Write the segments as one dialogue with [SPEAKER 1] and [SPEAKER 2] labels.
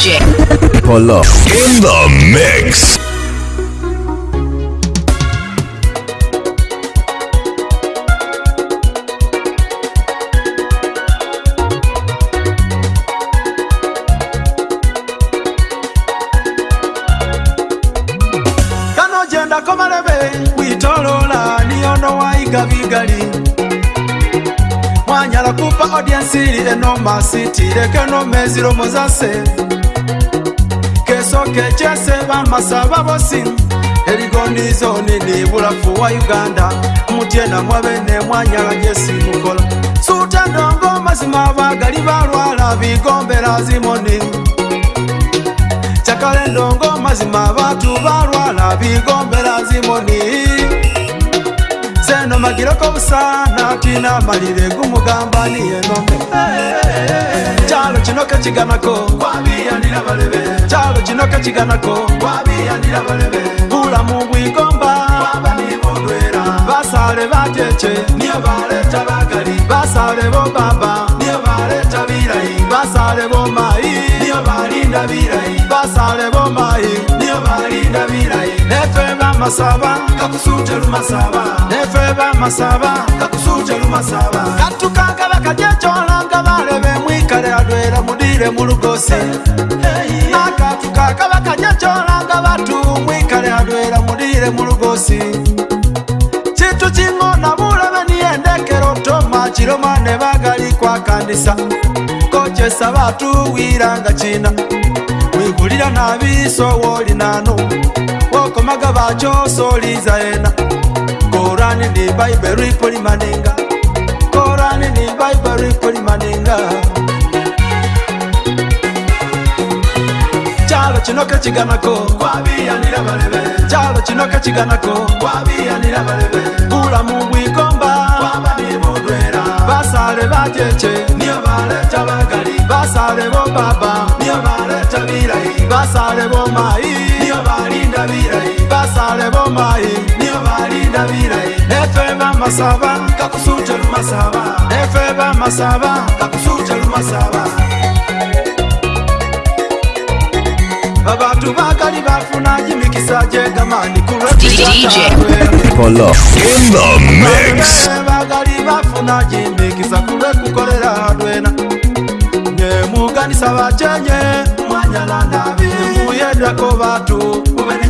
[SPEAKER 1] DJ.
[SPEAKER 2] Pull up. In the mix.
[SPEAKER 3] mwanyala kupa odiensili enomasitile kenomezilomo zase kyoke kyese bamasa babosin eligonizoni ni bulafu wa uganda mutyena mwabe ne mwanyala gyesimukola sutandongo mazima bagali balwala bigombela zimoni cakale ndongo mazima batu balwala bigombela zimoni, Chakale, ndongo, mazima, batu, balwala, bigombela, zimoni amagiroko busa natina malire gumugamba niyeno calo cino kaciganako calo cino kaciganako bulamu bwigomba basale bateche basale bo baba basale bo mai basale bo mai niyo balinda birayi katukanga vakajecola nga valeve mwikale adwela mudile mulugosi nakatukaka vakajecola nga vatu mwikale adwela mudile mulugosi citu cing'ona vuleve niyendekelo tomacilo mwane vagali kwakandisa kocesa vatu wilanga cina wigulila na viso wolinanu vakomaga vacho soliza yena korani ni bhaibheri ripori manenga korani ni bhaibheri ripori manenga chalo chinoke chiganako kwaviyanira valeve chalo chinoke chiganako kwaviyanira valeve bulamu bwikomba kwavanivodwera vasale vateche niyo valecha vagali vasale vo baba niyo valecha virai vasale vo mai niyo valinda virai vale bomai nio valinda vilai efe vamasava kakusuja lumasava efe vamasava kakusuja lumasava vavatu
[SPEAKER 1] vakali vafuna jimikisa jegamani kulevagali vafuna jimikisa kuve kukolela
[SPEAKER 3] dwena nyemuganisa vachenye mwanyala navi muyendako vatu uvei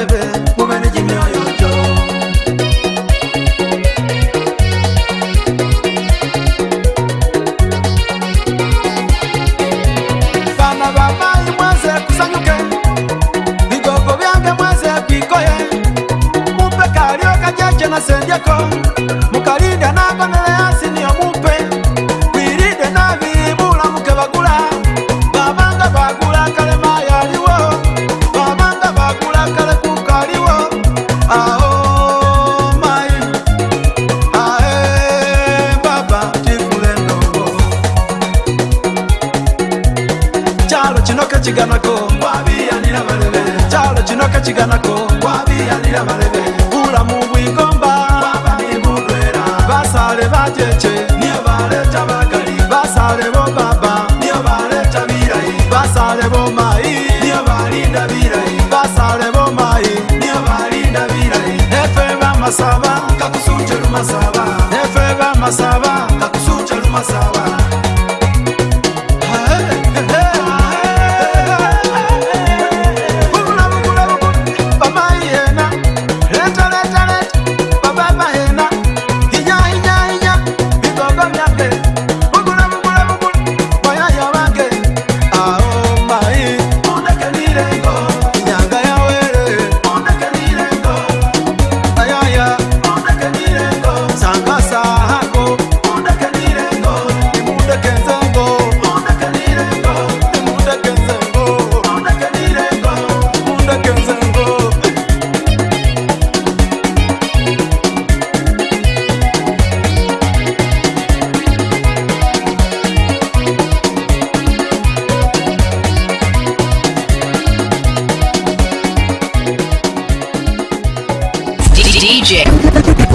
[SPEAKER 3] come. passava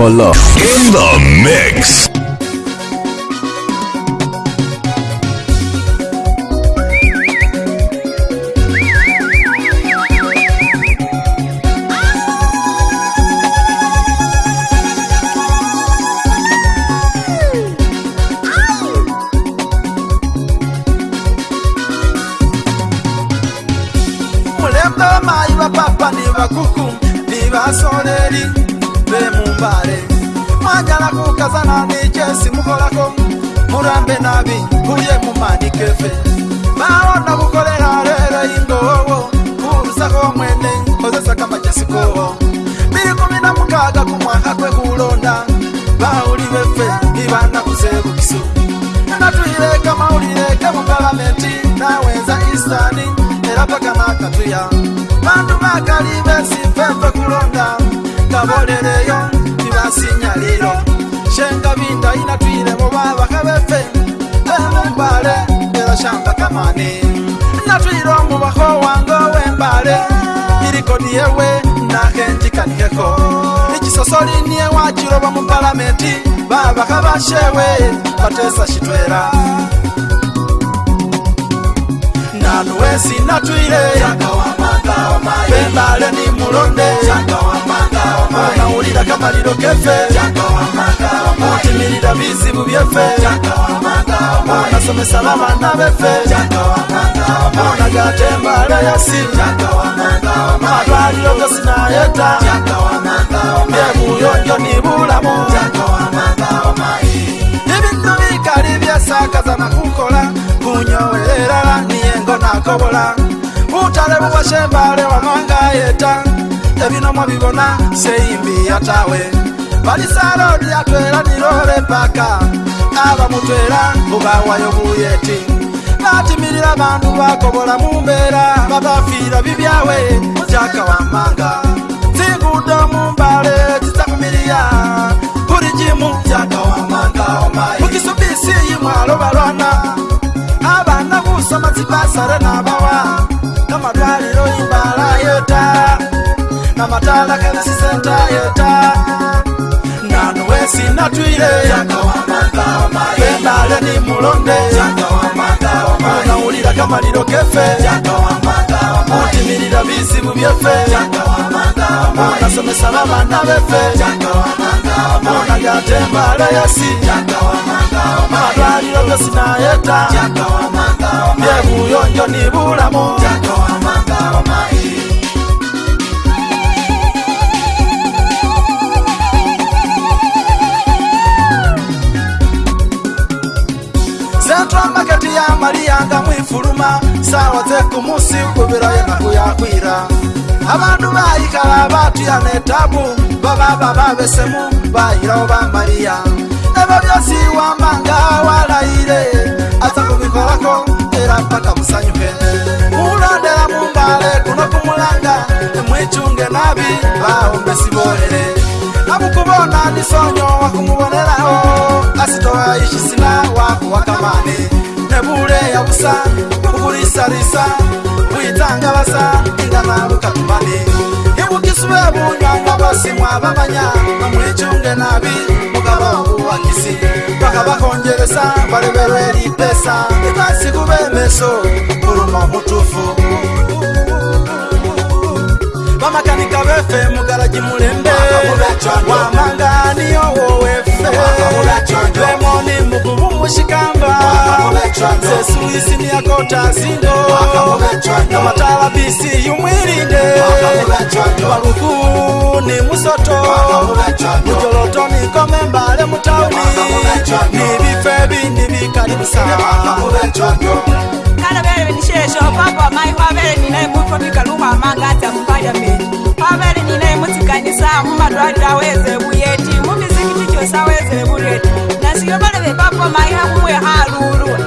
[SPEAKER 3] for love. shewe patesa chitwera nanu wesi natwire pemale ni mulonde unaulira kamaliro kefe kutimilira bizibu byefe unasomesa babana befe unagatembala yasi matwaliro gosinayeta mbemuyonjo nibulamu ibintu bikali byesakaza nakukola kunyowelelala niyengo nakobola butale bubashembale wamanga yeta ebino mwabibona seimbi yatawe balisarodi atwela nilole paka abamutwela bubawayo buyeti natimilila bandu bakobola mumbela babafila bibyawe jaka wamanga zingudomu ukisubisiyi mwalo balwana abana busamatsi basare nabawa kamadwaliro imbala yota kamatala kalisisenta yota nanu wesi natwile kenale ni mulonde unaulila kamalilo kefe utimilila bizibu byefe unasomesa babana befe mona lyatemba layasi malwaliro byosi nayeta byebuyonjo ni bulamu ya mariyanga mwifuluma sawa ze kumusi kubirayo nakuyakwira abandu bayikala batuyana etabu bababa babesemu bayirao ba mariya ebo byosi wambanga walayire aza kubikolako era mpaka musanyuke mulondera mumbale kuno kumulanga emwichunge nabi baombe siboere nabukubona ndisonyo wakumubonerao asitoa ishisina wakuwakamani nebuleya busa kukulisalisa kuitanga vasa ndingamavuka kumbani ibukiswe bunyanga basimwa bamanya mamwichunge nabi mukavauwakisi vakavakonjeresa valeverwe lipesa ikasi kuvemeso kuluma mutufu mamakanika wefe mugaraji mulembe wamanganiyo wowefe lemoni mugumu mushikamba zesuisi niyakota zindo namatala bisi yumwilinde waluku ni musoto ujoloto nikome mbale mutauni nibife bindi bikalibusa kalabele benisheshopakwa mai wabele ninai mutomika lumamangata mupariamendi pamari ninai mutikanisa mumadwarira wezevuyeti mumizikiti chosa wezevureti nasiyo vale vepapo mai hamumwe
[SPEAKER 4] aruru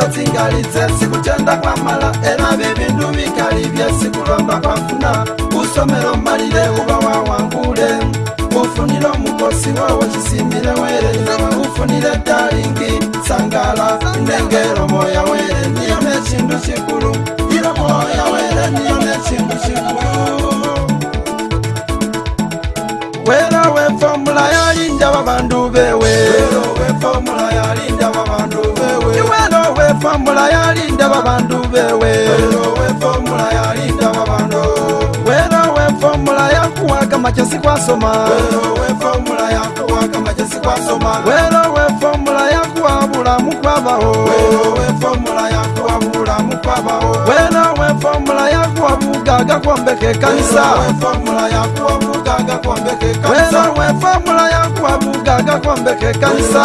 [SPEAKER 3] ndo dzingalitse siku tenda kwa mala ena vibindu vikali vyesi kulomba kwa funa usomelo malile uba wawangule ufunilo mukosi wawo cisimile werenye ufunile talingi sangala ndengelo moya were niyo ne cindu cikulu ilo moya were niyo ne
[SPEAKER 5] cindu cikulu
[SPEAKER 3] wera wefomula yalinja ba bandu bewe wera wefomula yalinja efomula yalinda babandu bewe werowe efomula yakuwaga machasi kwasoma werowe efomula yakuwa bulamu kwabaho werowe efomula yakuwa bugaga kwombeka ekanisa werowe efomula yakuwa bugaga kwombeka ekanisa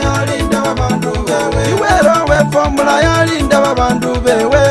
[SPEAKER 3] iwerowe fomula yalindaba bandu bewe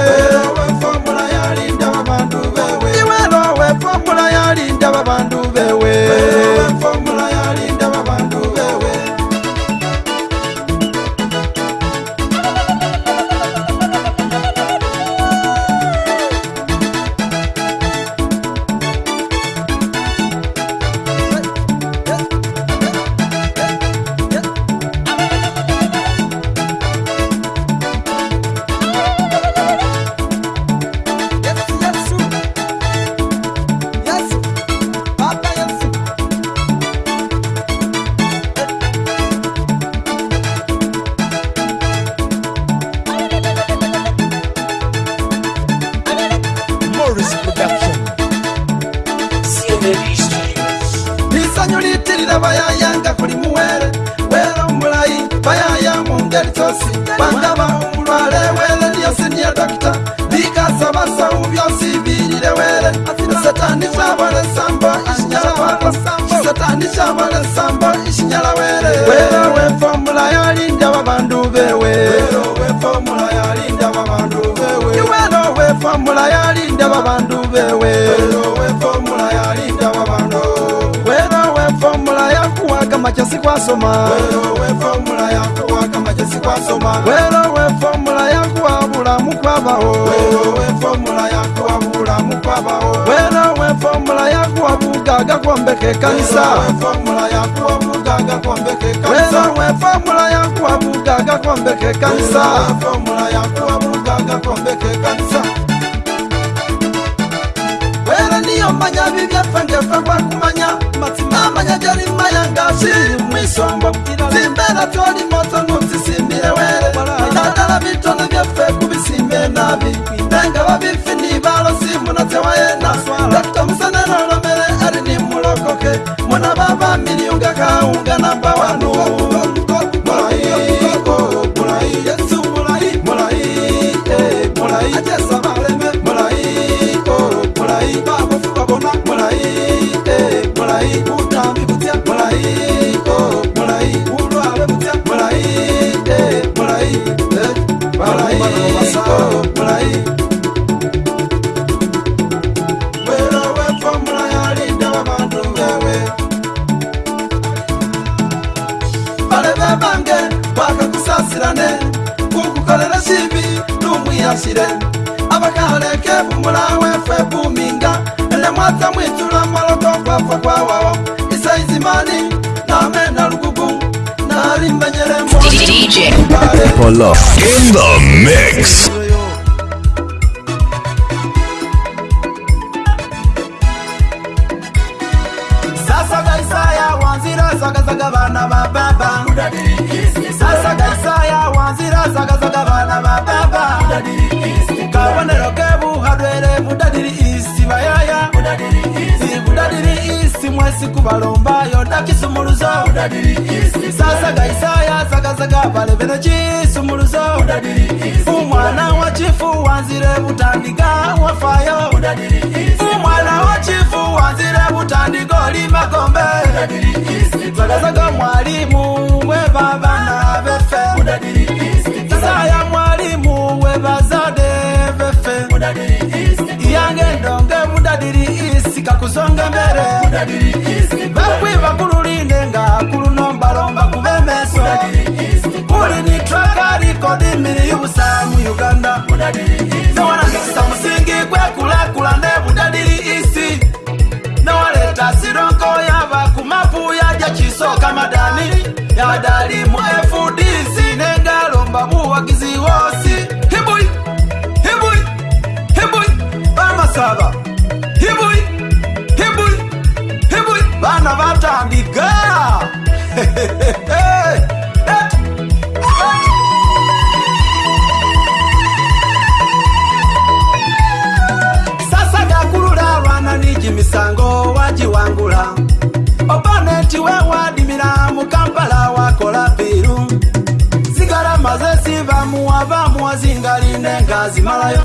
[SPEAKER 3] wero wefomula yakuwa bulamu kwabahowero wefomula yakuwa bugaga kwombeke kanisa wero wefomula yakuwa bugaga kwombeke kanisa wero niyo manya bibyefengefe kwakumanya matima manya jarimu siri mu isombo zimbera tyori moto ntuzisimbire were idadara bitona byefe kubisimbe nabi ndenga babifi nibalo simbunatewayena
[SPEAKER 2] love in the mix.
[SPEAKER 3] umwana wachifu chifu wanzire kutandika olima kombe mwalimu weba bana befe saya mwalimu webazade befe yange ndonge mudadiri isi kakuzonga mbere bakwi kululinde nga kulunombalomba kubemeso kuli ni traka likodi mili yubusa mu uganda ramadani
[SPEAKER 1] yadalimu efu
[SPEAKER 3] wazinga line ngazi malayo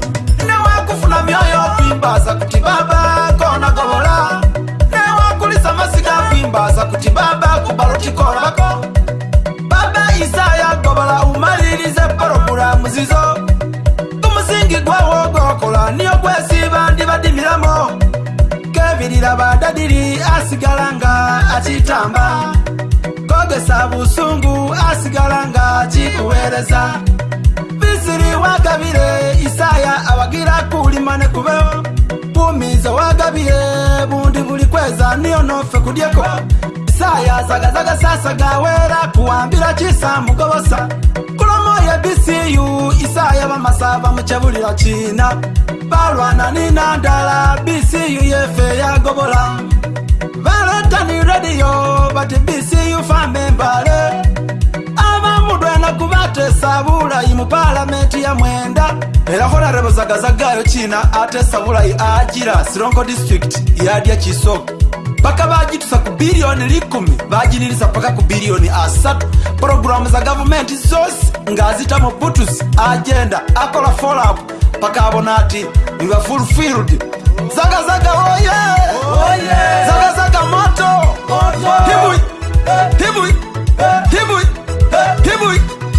[SPEAKER 3] newakufuna myoyo kwimbaza kuti baba kona govola newakulisa masika kwimbaza kuti baba kubalotikola bako baba isaya govola umalilize porogula muzizo kumusingi gwawo gokola niyo kwesi bandi badimilamo kevilila badadili asigalanga achitamba kogesa busungu asigalanga chikuweleza wagabire isaya abagira kulimane kubeho kumiza wagabire bundi buli kweza niyo nofe kudyeko isaya zagazaga sasaga wera kuwambira chisa mugobosa kulomo ya bisiyu isaya bamasa bamuchabulira china balwana ninandala bisiyu yefe yagobola baletani radiyo bati bisiyu fambe mbale Saburai mu palamenti ya mwenda era rebo nalaba zagazagayo china ate Saburai ajira sironko district yadya kisoko paka bagitusa ku biliyoni likumi Baji nilisa paka ku biliyoni asatu pulogulamu za government zose ng'azita mu butusi agenda akola follow up paka abona ati nga Zaga zaga oye oh oh yeah. Oh, yeah. Zaga zaga moto Moto hey. hey. tibui hey.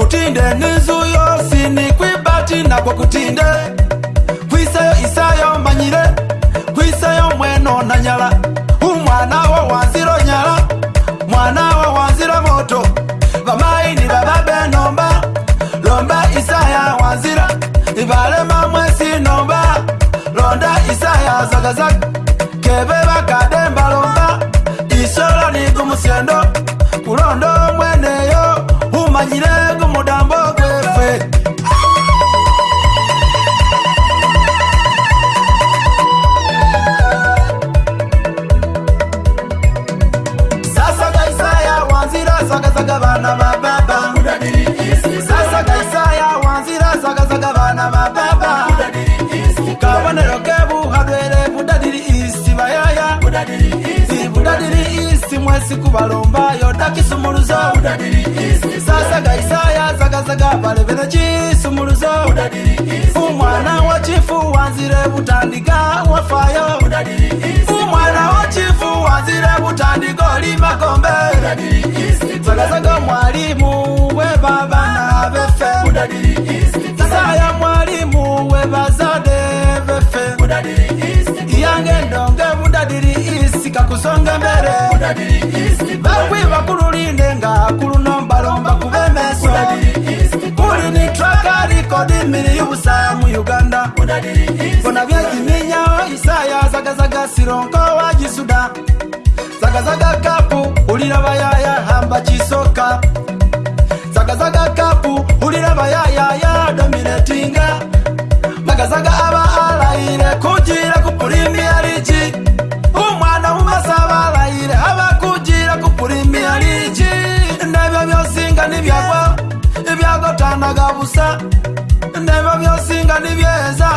[SPEAKER 3] kutinde nizuyo sinikwibati nakwo kutinde kwisayo isayo manyire kwisayo mweno nanyala umwana wo wanzira nyala mwana wo wanzira moto vamainira vabe nomba lomba isaya wanzira ivalema mwesi nomba londa isaya zagazag keve vakademba lomba isolani gumusyendo kulondo mweneyo umanyire gumu obubonero kebuhagere budadiri isi bayaya budadiri isi mwesi kubalomba yodakisumuluzo sasaga isaya zagazaga balebene cisumuluzo umwana wa chifu wanzire butandika wafayo umwana wa chifu wanzire butandiko limagombe zagazaga mwalimu we babana befe sasaya mwalimu we bazade iyange ndonge budadiri isi kakusonge mbere bakwiba kululinde nga kulunombalomba kubemeso kuli ni traka likodi mili yubusaya mu uganda bona vyejiminyao isaya zagazaga silonko wa jisuda zagazaga kapu ulila bayaya hamba chisoka zagazaga kapu ulila bayaya ya domiletinga magazaga aba abarayire kugira kugura imiyarigi umwana mumaze abarayire aba kugira kugura imiyarigi nebyo byosinga n'ibyagwa ibyagotanaga busa nebyo byosinga n'ibyeza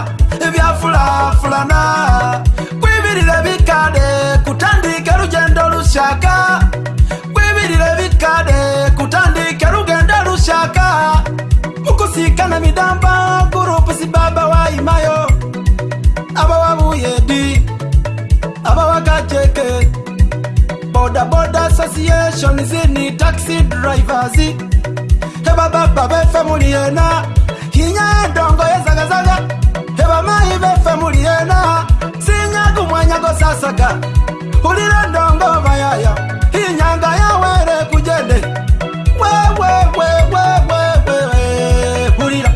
[SPEAKER 3] ibyafurafurana kwibirire bikare kutandike rugendo rushaka kwibirire bikare kutandike rugendo rushaka ukusikana midamba gurupu si baba wayimayo association zini taxi drivers hebababa befemuli yena hinya endongo yezagazaga hebamayi befemuli yena sinyaga umwanya gosasaga hulila endongo bayaya hinyanga yawere kujende hulila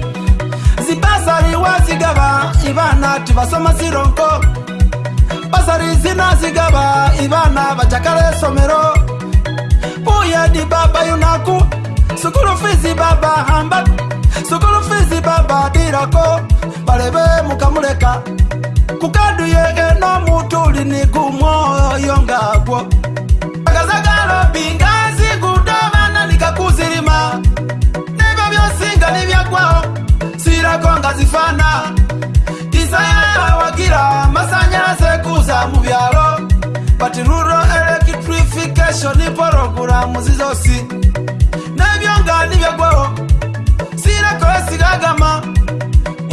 [SPEAKER 3] zibasari wazigaba ibana tibasoma zironko basari zinazigaba ibana bajakala esomero yadi baba yunaku sukulu fizi baba hamba sukulu fizi baba dirako balebe mukamuleka kukadu yege no mutuli ni gumwoyo yongagwo agazagalo bingazi gudobana nikakuzilima nibyo byosinga nibyagwa sirako nga zifana isaya wagira masanyalaze kuza mu byalo batiruro electric special ni poro gura muzizo si nebyo nga nibyagwaho sireko sigagama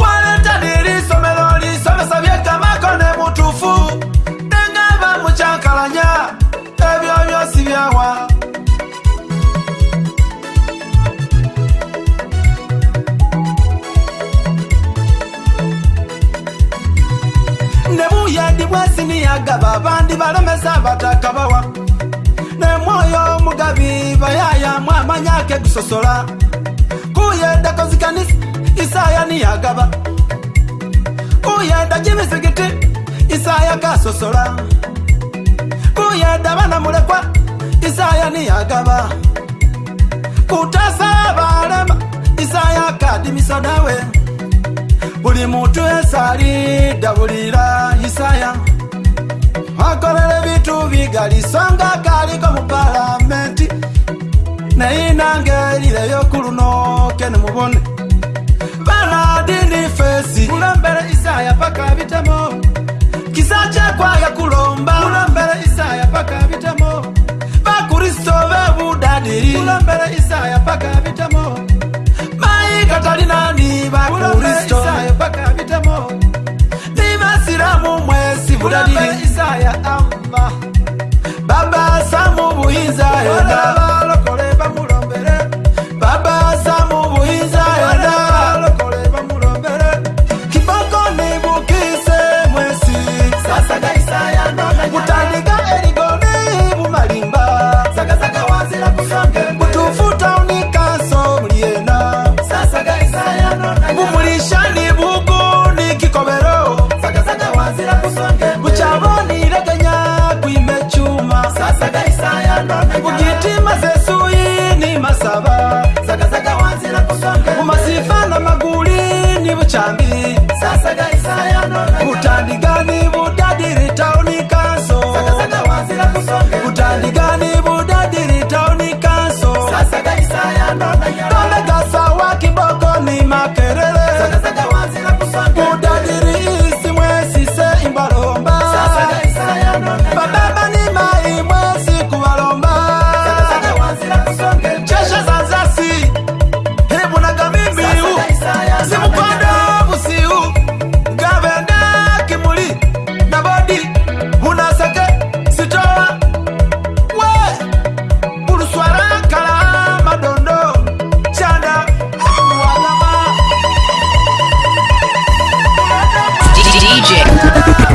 [SPEAKER 3] waleta nilisomelo lisomesa byekamako ne mutufu tengava mucyankalanya ebyo byosi byawa ne buyadi bwasiniyagaba bandi balomesa batakabawa nemwoyo mugabi vayaya mwamanyake kusosola kuyenda kozikanisa isaya niyagaba kuyenda jimizigiti isaya kasosola kuyenda vana mulekwa isaya niyagaba kutasa valema isaya kadimisa dawe buli mutu esali dabulira isaya bakolele bitu bigali songa kaliko mupalamenti neinange lileyo kuluno kene mubone banadinifesi kulombele isaya paka bitamo kisa kyekwaya kulomba kulombele isaya paka bitamo bakristo bebudadiri kulombele isaya paka bitamo mayikatalinani bakristo nibasilamu mwe kurabe izaya amba baba samubuhiza yoraba chambi sasaka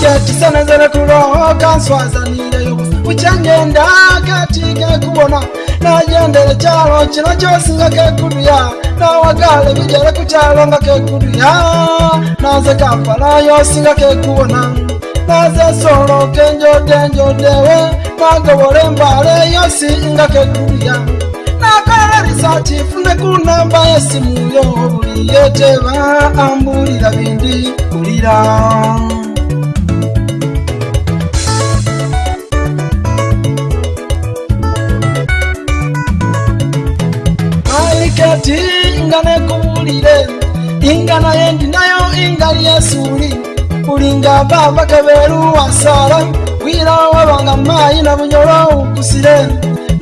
[SPEAKER 3] ngatisenezere kulokanswazanire uchangenda katike kubona najendere chalo chino chosinga kekuduya nawagale vijere kuchalonga kekuduya naze kafala yosinga kekubona naze solo kenjodenjodewe nagobore mbale yosinga kekuduya sati funde kunamba yesimuyo buliyete baambulira bindi kulira aliketi inga nekubulire inga naye ndinayo inga lyesuli ulinga baba kaberu wasala wira wabanga mayi na bunyolo ukusire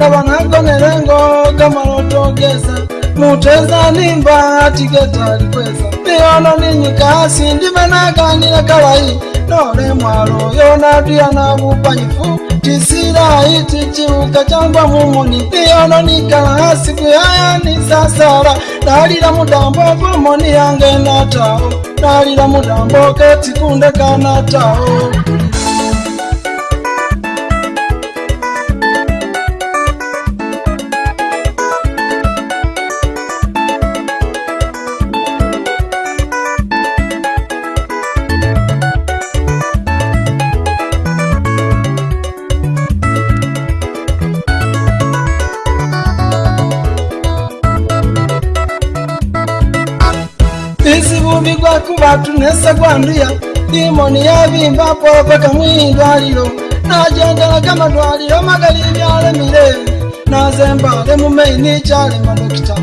[SPEAKER 3] kavanagonelengo kamalotogeza muteza nimba tigetalikweza miono ninyikasi ndimenakanile kalayi nole mwalo yonatuyana vupanyifu tisilayi tichiuka changwa mumoni miono nikalasi kuyaya nisasala nalila mudambo vumoni yange natao nalila mudambo ketikunde kanatao atunesegwanduya dimoni yabimba polopeka mwidwaliro najendelaga madwaliro magali byalemile nazembale mumaini kyalema dokita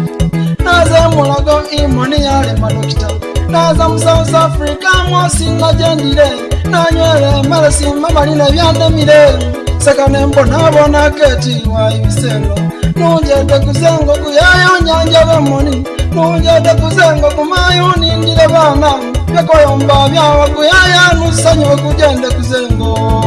[SPEAKER 3] naze mulago imoni yalema dokita naza mu south africa mwosi najendile nanywele malesi mamaline byandemile sekane mbonabona keti wayibisengo nunjete kuzengo kuyayonyanjabemoni nunjete kuzengo kumayunindile banamo vyekoyomba vyawakuyaya nusanyo kujende kuzengo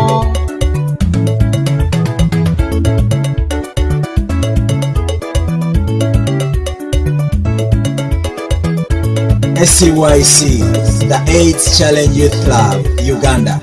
[SPEAKER 3] SCYC, the AIDS Challenge Youth Club, Uganda.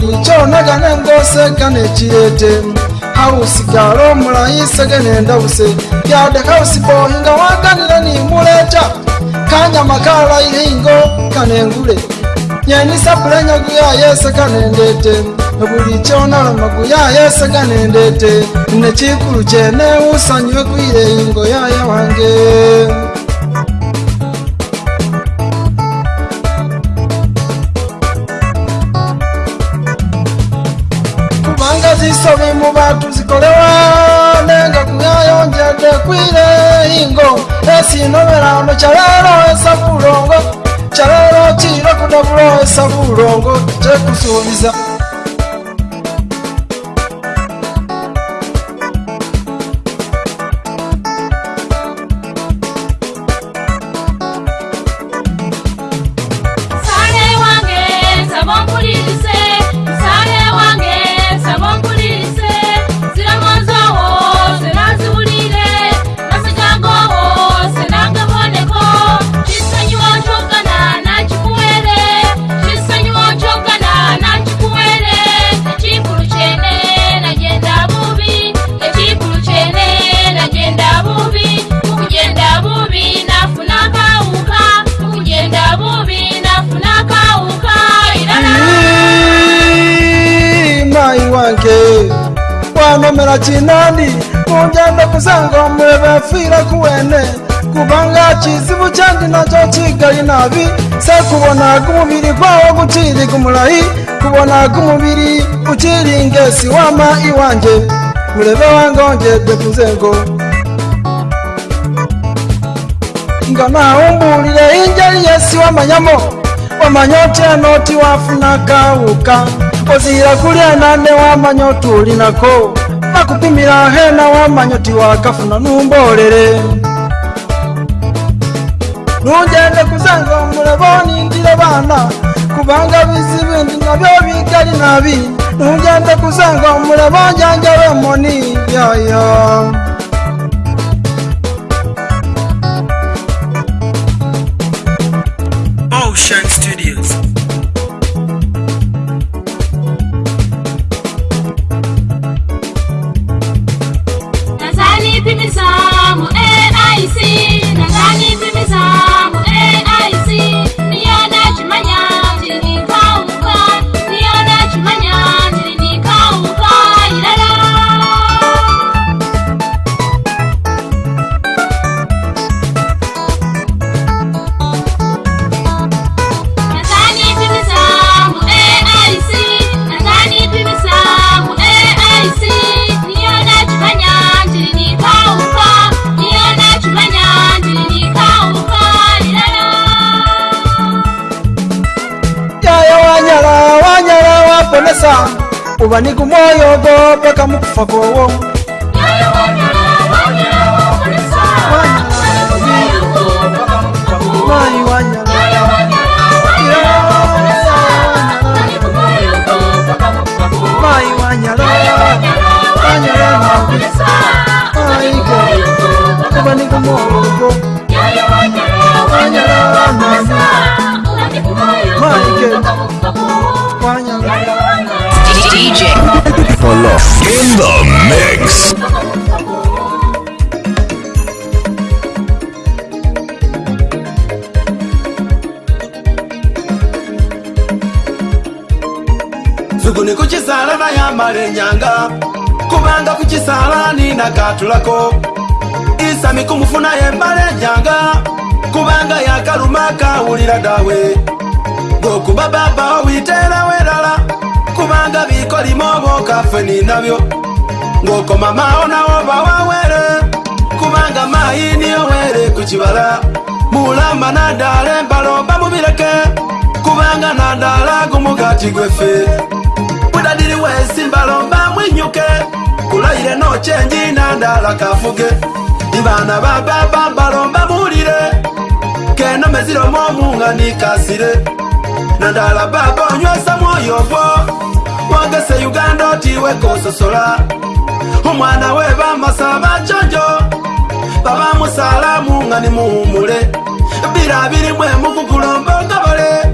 [SPEAKER 3] bulijjo naga nengoseka nekireete hausi gala omulayi sege nendabuse gade hausi bonga waganira nimuleeta kanyama kalayiringo kanengule nyenisa pulenya guyayese kanendete bulijjo nalama guyayese kanendete nekikulu kyene usanyiwe kwire ingo yaya wange chinomera ono chaleroesa bulongo chalero chino kuda kuloesa bulongo chekusuubiza usanga umurebe apfira ku wene kubanga kizibu cyandi nacyo kigali nabi se kubona ko umubiri gwawo gukiri gumurayi kubona ko umubiri ukiri ngesi wama iwanjye murebe wangonge dukuze ngo ngo nawumburire ingeri yesi w'amanyamo wamanya utya noti wafuna kawuka uzira kuri enane w'amanya utu uri nako bakupimira hena wamanyoti wakafuna numbolele nujende kuzenga omulebo ningile bana kubanga bizibindi nabyo bigali nabi nujende kuzenga omulebo njanjabemo ni yayo yeah, yeah. vyavyo ngoko mamao nawo vawawere kuvanga mayi niyo were kucivala mulamba nadale mbalomba muvileke kuvanga nadala gumugati gwefe udadili wesi mbalomba mwinyuke kulayile nochenji nadala kafuge ivana vababa mbalomba mulile keno mezilomo munga nikasile nadala baba onywesa mwoyo gwo wange se uganda otiwe kososola omwana we bamasaba jonjo babamusalamu nga nimuwumule bira birimwe mukukulombongabole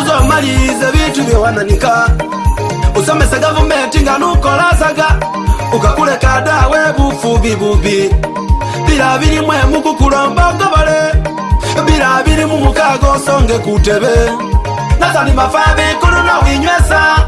[SPEAKER 3] uzomalirize bintu byewananika usomese gavumenti nga nukolasaga ugakuleka dawe bufubi bubi bira birimwe mukukulombongobole bira biri mumukaga osonge kutebe nasani mafa bikulu nowinywesa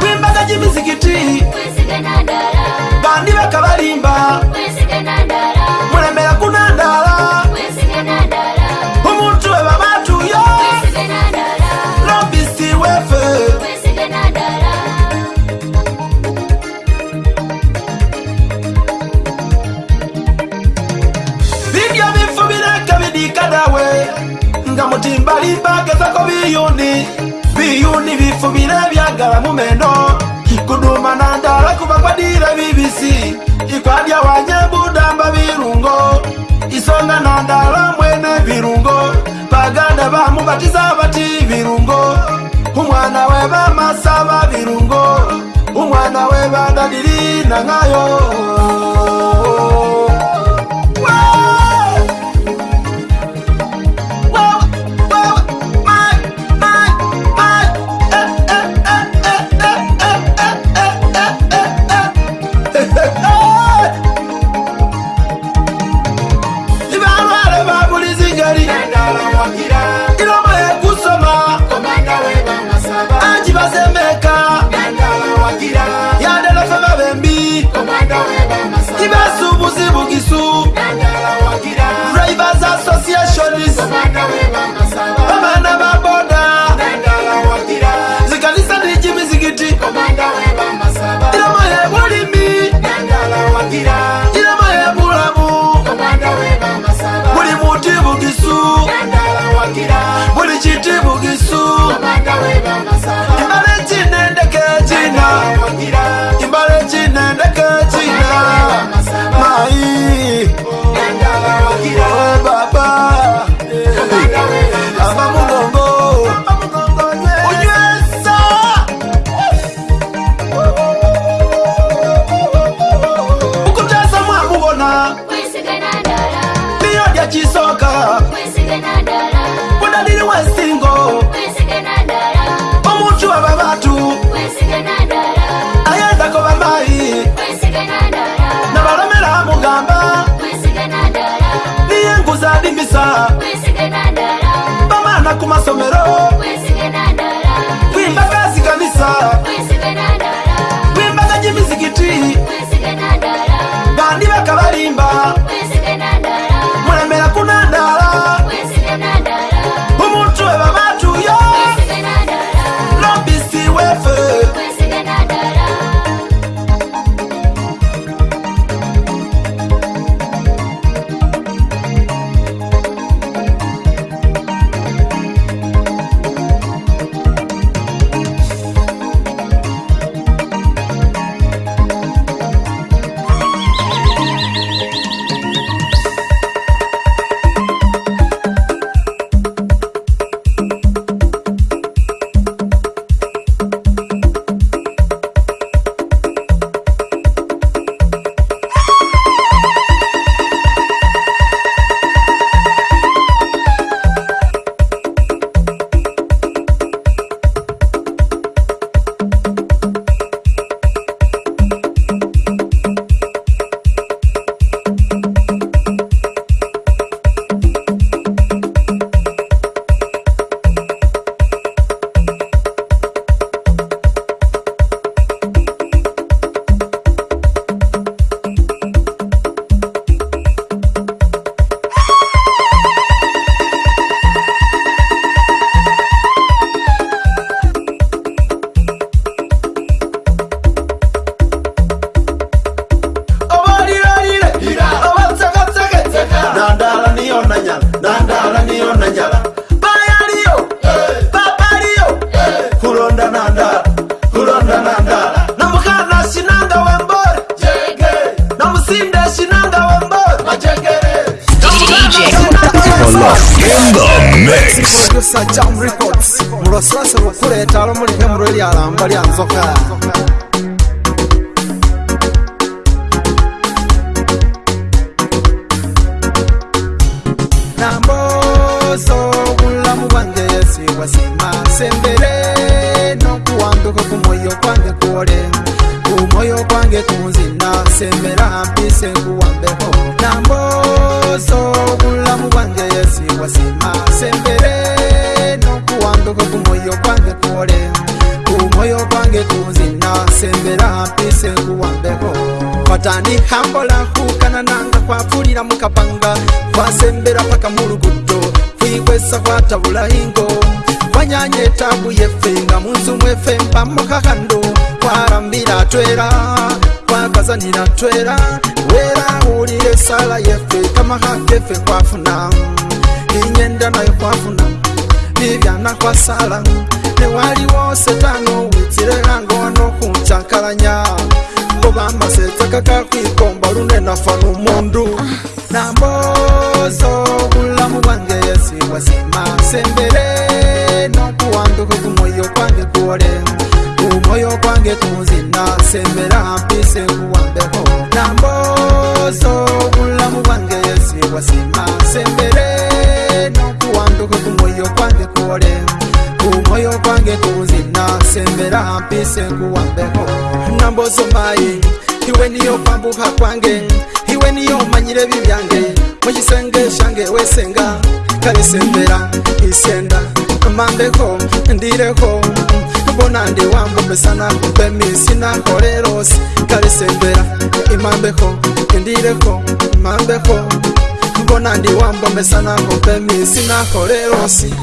[SPEAKER 3] kwimbaga jimizigiti bandi bakabalimba
[SPEAKER 5] muremera kunandala umuntu webabatuyo robisi wefe
[SPEAKER 3] vidyo bifubireka bidikadawe nga mutimbalimba gezako biyuni ibifu birebyagara mu mendo kuduma na ndara kuva kwadire bibisi ikwadya wanye budamba birungo isonga na ndara mwene birungo baganda bamu batiza bati birungo umwana we bamasaba birungo umwana we bandadiri na ng'ayo kuyimbisa bamana ku masomero kwimbaga zikanisa kwimbaga gy'imizigiti bandi bakabalimba kwambesana ngombe misinakolerosi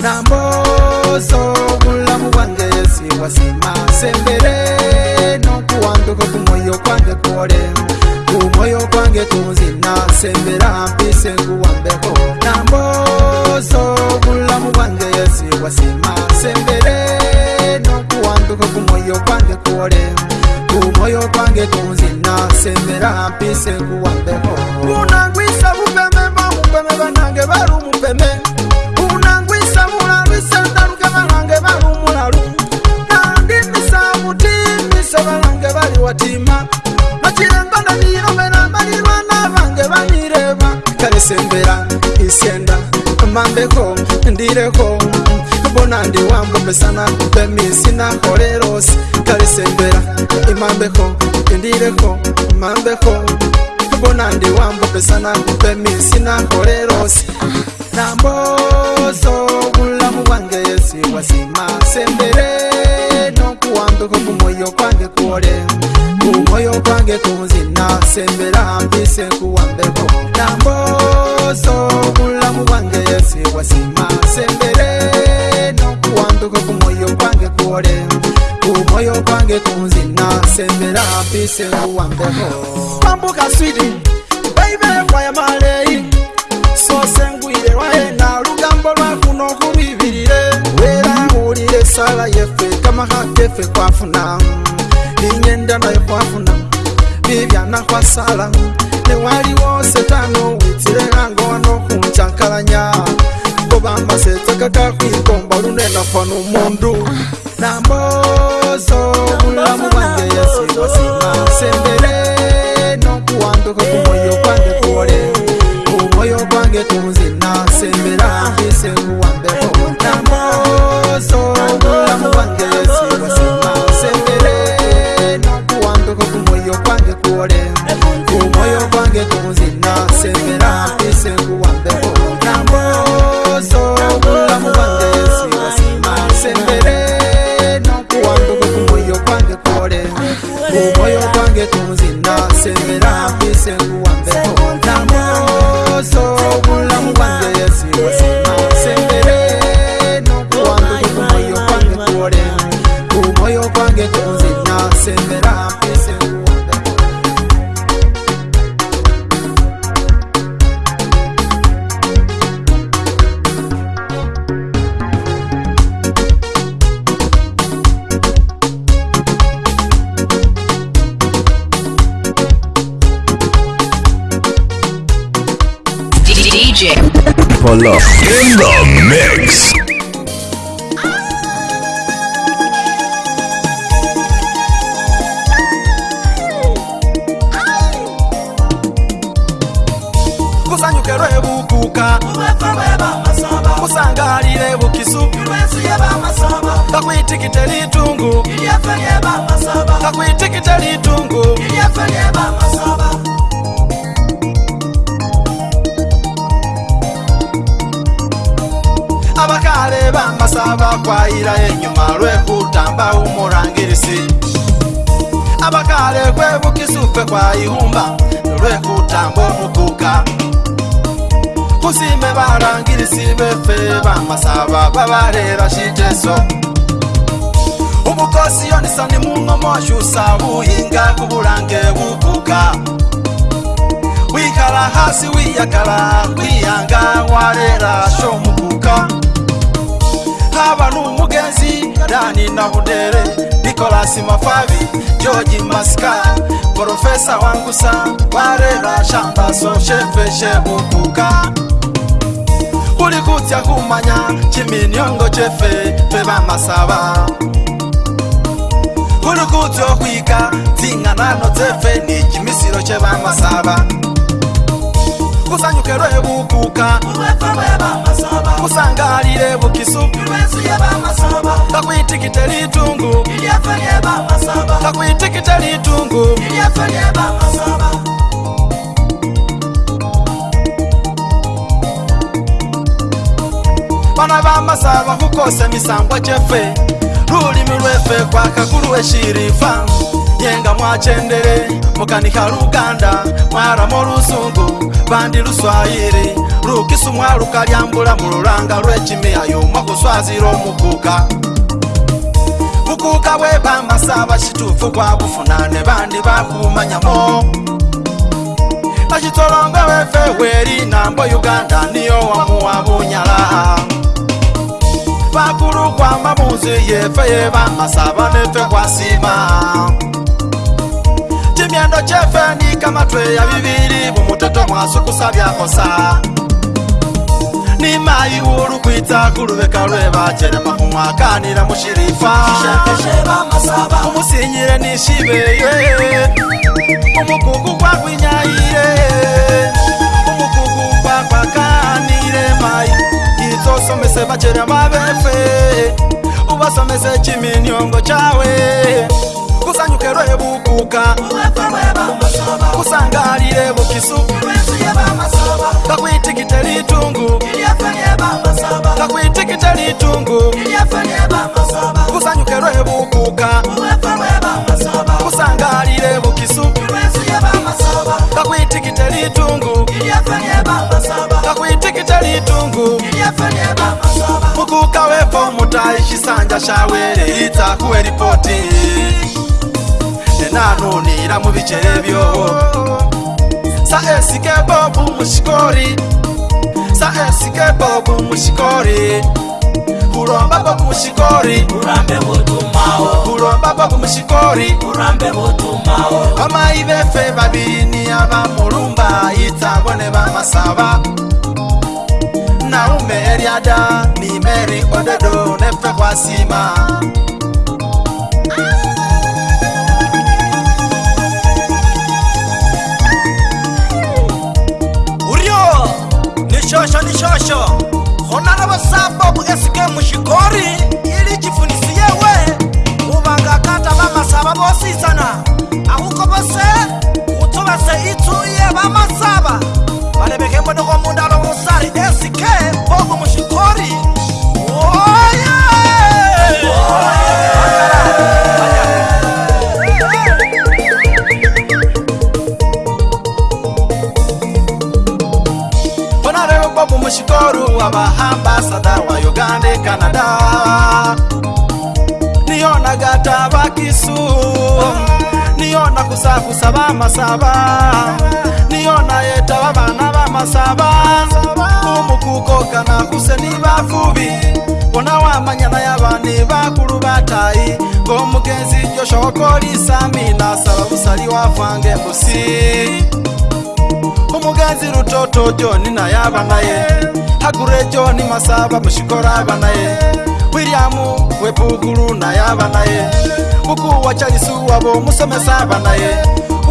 [SPEAKER 3] namboso bulamu bwange siwasima sembere nokuwanduka kumoyo kwange kole kumoyo kwange kunzina sembera mpise nguwambeho namboso bulamu bwange siwasima sembere nokuwanduka kumoyo kwange kole kumoyo kwange kunzina sembera mpise ngu sembera isienda mambeko ndireko bona ndiwambo mesana bemisina koleros kalisembera imambeko ndireko mambeko bona ndiwambo mesana bemisina koleros nambozo bulamu bwange yesiwasima sembere wanduka kumoyo kwange kore kumoyo kwange kunzina sembera mbise kuwambeko namboso bulamu bwange yesi wasima sembere nokuwanduka kumoyo kwange kore kumoyo kwange kunzina sembera mbise kuwambeko bambuka swidi baibe kwaya maleyi sosengwire waena sala yefe kamaga kefe kwafuna inyendana yekwafuna bibyana kwasala newaliwo setano witilelangowanokuncakalanya kobamba setakaka kwikomba lunena fano mundu nambozo bulamu bwange yesiwasima sembele nokuwanduka kumoyo kwange kole kumoyo kwange kunzina
[SPEAKER 2] Love in the
[SPEAKER 3] kuimba lwekutambotukuka kusime varangilisi vefe vamasava vavalela citeso ubukosi yonisani mung'omoshusa vuhinga kuvulange vupuka wikala hasi wiyakala wiyanga walela shomupuka havanu mugenzi dani na vudele nikolasi mafavi joji maskar profesa wangu sa warera shambaso sheveshe ubuka uli kutya kumanya chiminiongo chefe pevamasava uli kutya okwika dzing'anano dzefe ni chimisiro chevamasava kusanyukerwe bukuka kusangalile bukisu kakwitikite litungu kakwitikite litungu bana bamasaba kukose misangwa jefe lulimi lwefe kwa kakulu weshirifa ye nga mwakyendere mukaniha luganda mwaramu olusungu bandi luswayiri lukisu mwaluka lyambula mu lulanga lw'ekimiya yomwa kuswazira omukuuka bukuuka bwe bamasaba kituufu gwa bufuna ne bandi bakumanyamo ekitolonga weefe weeri nambo uganda niyo wamuwa bunyala bakulu kwamabuzi yeefe yebamasaba neefe kwasima chinyendo chefeni kamatwe ya vivili vumutoto mwaso kusavya kosa ni mayi ulu kwita kuluveka lwe vacherema kumwakanila mushilifa umusinyile ni shibeye umukuku kwa kwinyayile umukuku kwa kwa kanile mayi izosomese vacherema vefe uvasomese chiminyongo chawe usanyukerwe bukuka usangalile bukisu kakwitikite litungu kakwitikite litungu kusanyukerwe bukuka usangalile bukisu kakwitikite litungu kakwitikite litungu mukuka wepo mutai chisanja chawele itakuwe ripoti nje nanonira mubicerevyo saesike bobu mushikori saesike bobu mushikori kuromba bobu mushikori urambe mutumao kuromba bobu mushikori urambe mutumao amai vefe vabiri niyava murumba itsavo nevamasava naume eriada ni meri odedo nefe kwasima shosho ni shosho khona na basapo bu eske mushikori ili chifunisi yewe ubanga kata ba masaba bosisana ahuko bose kumushukuru mshikoru wa Uganda Canada niyonaga Niona kusafu kusakusa bamasaba niona yeta babana bamasaba umukukoka nakuse nibafubi bona wamanyana yabani bakulu batayi ng'omugenzi kori okolisa mina saba busali wafange mbusi kumugenzi rutoto joni naye abanaye hagure joni masaba mushikora abanaye wiriamu webuguru naye abanaye buku wa charisu wabo musomesa abanaye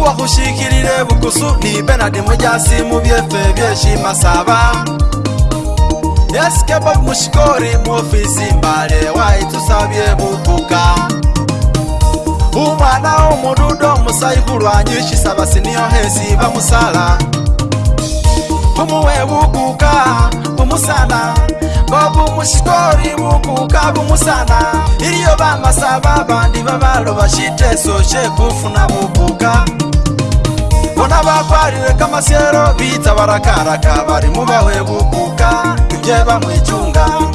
[SPEAKER 3] wakushikirire bukusu ni benadi mujasi mubyefe byeshi masaba eskebob mushikori muofisi mbale waitusabye bubuka umwana omududo musaikulwanyishisaba siniyohesi bamusala bumuwe bukuka bumusana ngo bumushitori bukuka bumusana iriyo bamasaba bandi babalo bashite soshe kufuna bukuka bona bakwarire kamasyero bita barakaraka bari mubahwe bukuka ibye bamwicungaho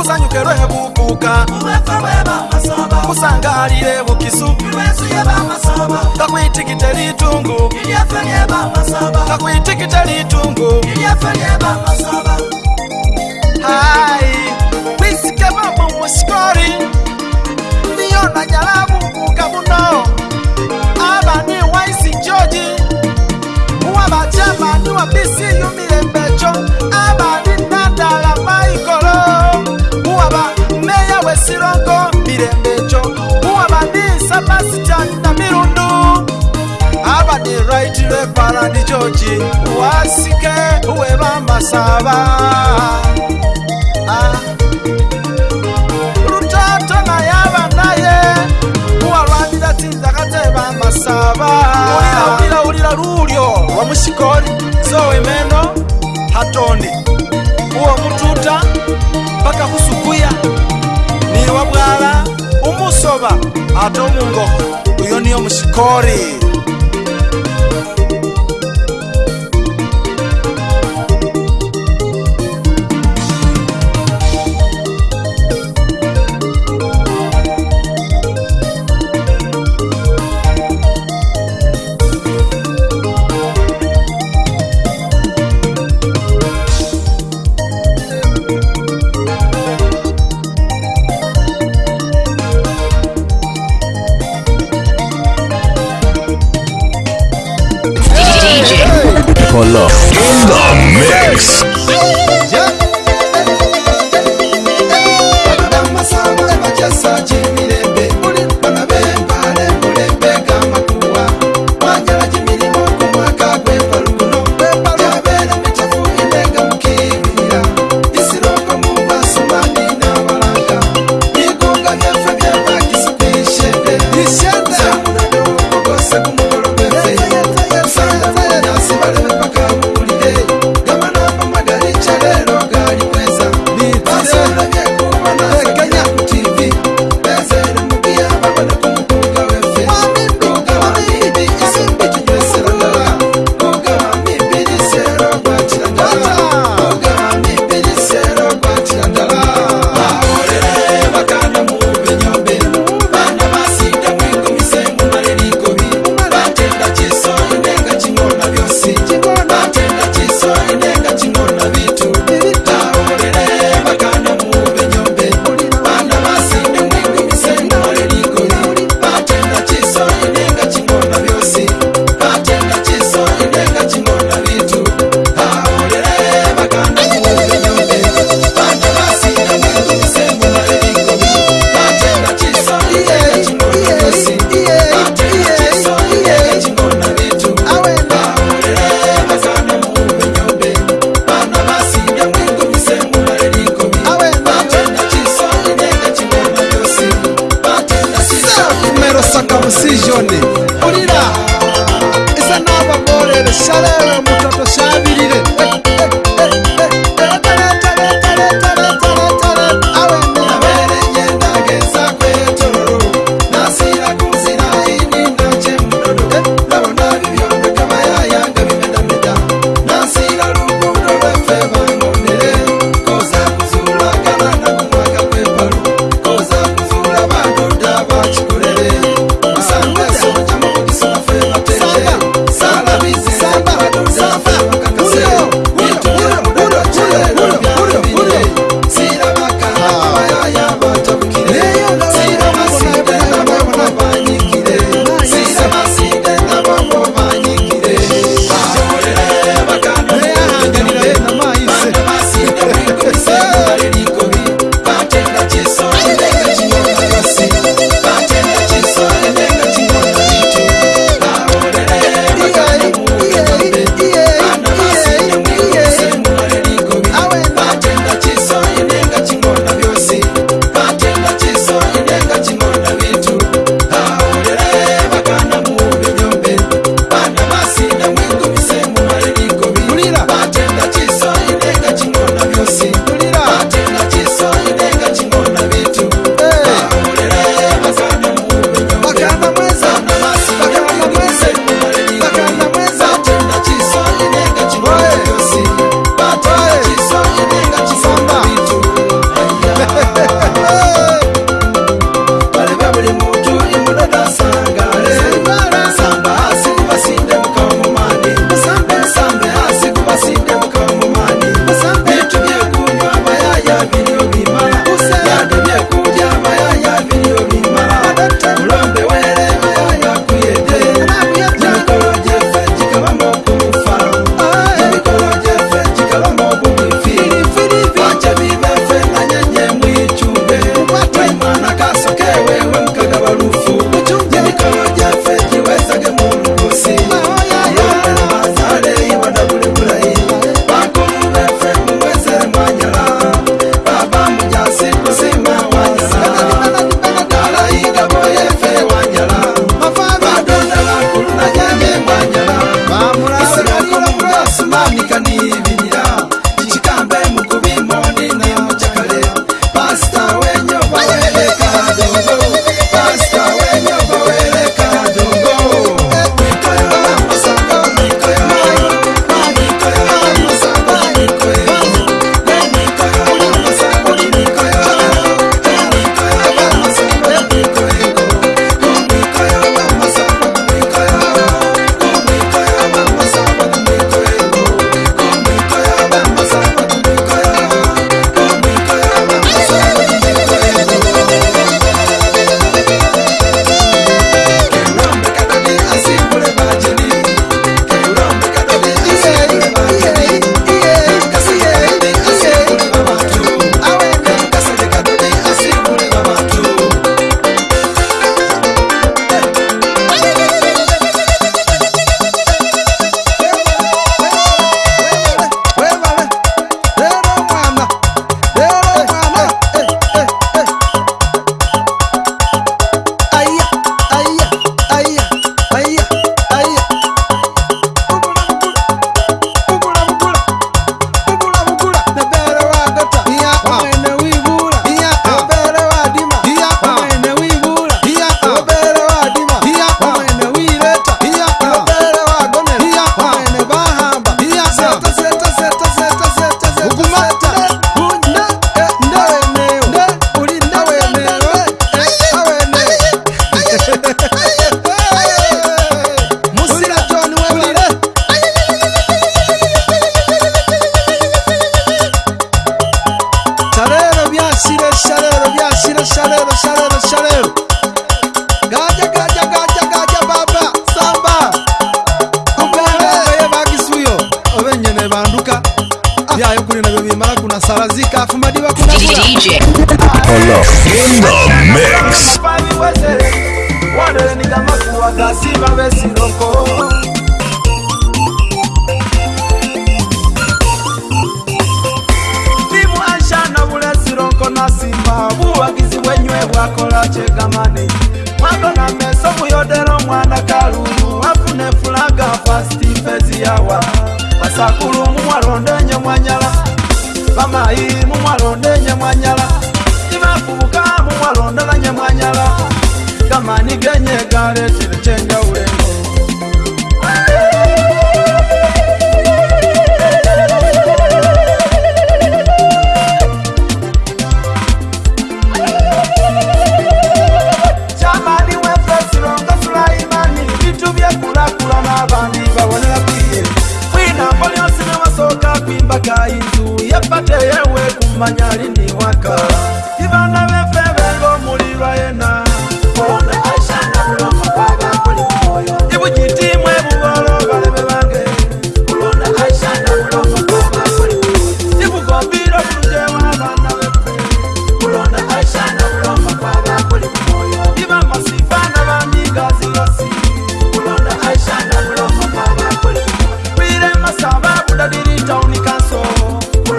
[SPEAKER 3] kusanyukerwe buguka kusangalile bukisu kakwitikite litungu kakwitikite litungu
[SPEAKER 5] hai
[SPEAKER 3] wisike mamo musikori niyona jala buguka buno aba ni waisi joji wabacamani wa bisi yumile mbecho abani sirongo mirembecho uwabadi sabasitani na mirundu abadiraitire farandi joji wasike uwebamasaba ah. rutoto naye abanaye uwalwanira tinzakateba amasaba ulira ulira lulyo wamushikoli zowemeno hatoni uwo mututa mpaka kusukuya niwabwala umusoba ate omungoko uyo niyo mushikori
[SPEAKER 2] love. In the mix.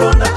[SPEAKER 3] corona.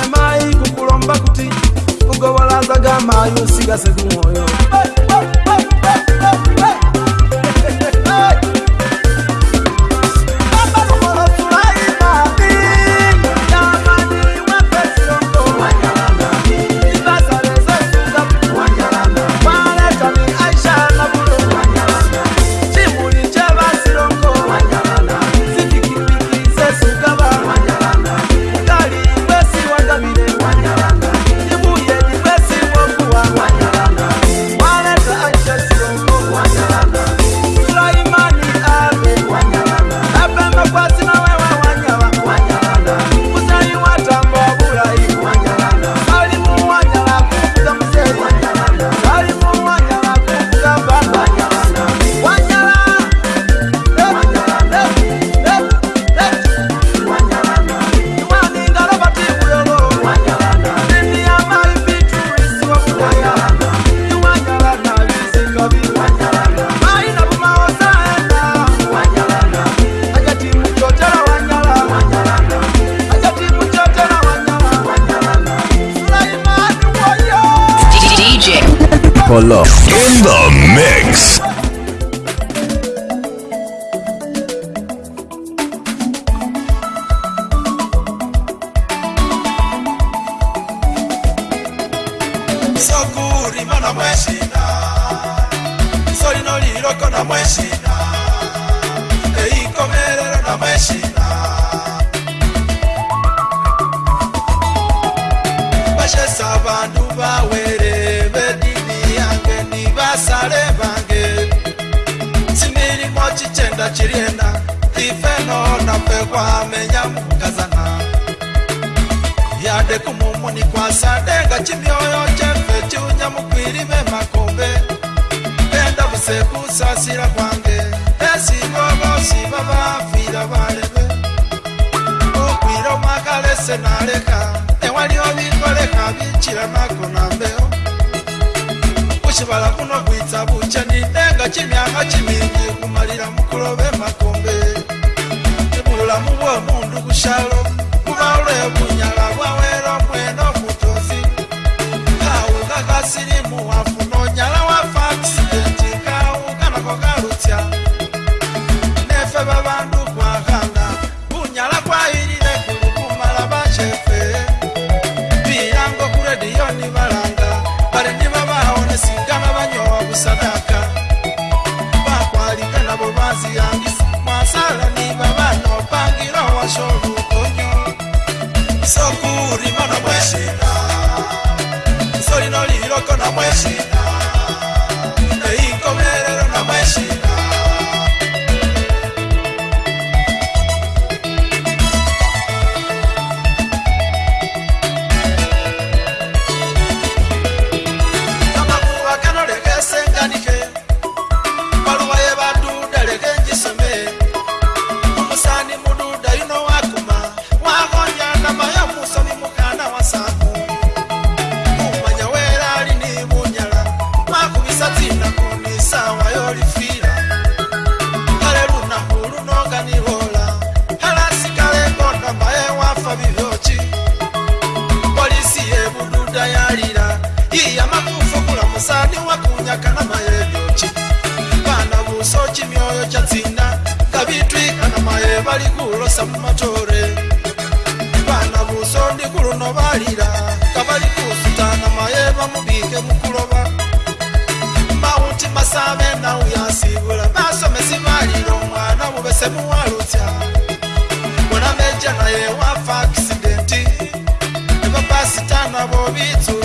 [SPEAKER 3] emayi kukulomba kuti ugobolazaga mayi usigase kumwoyo hey, hey. for love. kuvesa mumatore vana vuso ndikurunovalira kavali kuzutana maye vamubike mukurova mauti masave nauyasivula vasomesi valiro mwana vuvese muwalutya mwana vejanaye wafa akisidenti nevapasitana vovitsua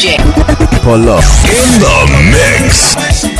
[SPEAKER 1] DJ.
[SPEAKER 2] Pull up. In the mix.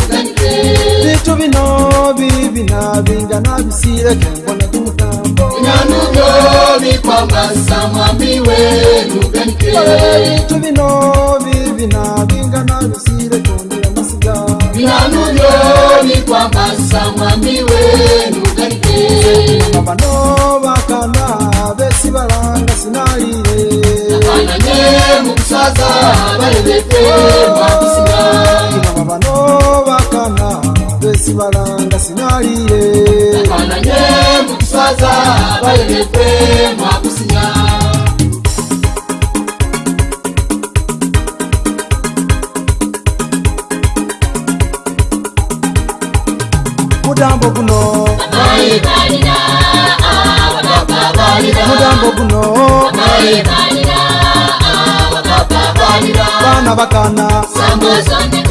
[SPEAKER 3] bintu bino bibinabingana bisireke mbona
[SPEAKER 5] gumugambonyanubyo
[SPEAKER 3] bikwambasa mwami we ubenkebintu bino
[SPEAKER 5] bibinabingana bisireke
[SPEAKER 3] ondera masiga nyanubyo bikwambasa mwami we ubenkeabano bakana besi baranga sinayire ananye mukusaza barebete mwabisiga abano bakana sibalanga sinaliye akananye mukiswaza bayolekwe mwakusinya
[SPEAKER 5] mudambo guno
[SPEAKER 3] mudambo guno bana bakana Sambo,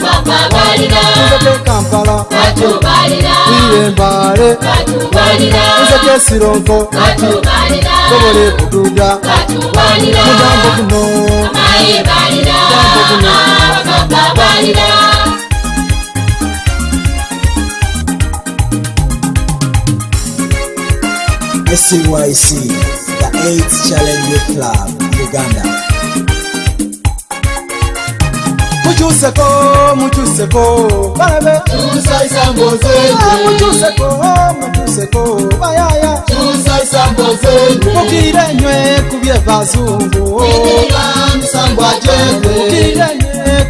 [SPEAKER 3] sirongo tobole kuduga mugambo guno SYC, the AIDS Challenge Club, Uganda. mucuseko mucuseko babe mucuseko mucuseko bayaya mukire nywe kubye bazungu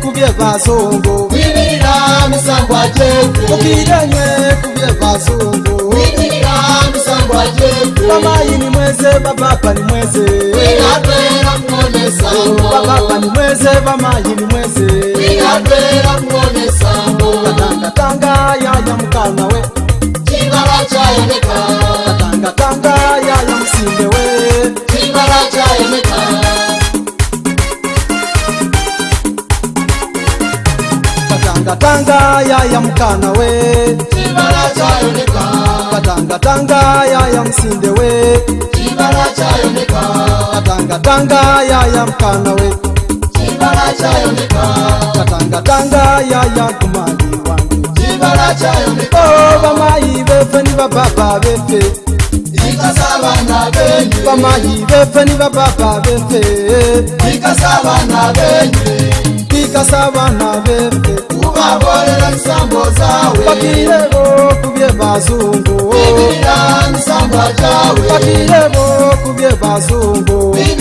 [SPEAKER 3] kubye bazungu mukire nywe kubye bazungu mamayini mweze bababa ni mweze babaani mweze bamayini mweze tanga yaya mukana we cibala cayoneka katanga yaya mkana we katangatanga yaya msinde we katangatanga yaya mkana we katangatanga yaya kumali wangevamayi vefe ni vababa vefe vamayi vefe ni vababa oh, vefe kasa abana bembe ubabolera nsambo zawe bakireho kubye bazungu bibirira nsambo jawe bakireho kubye bazungu bibirira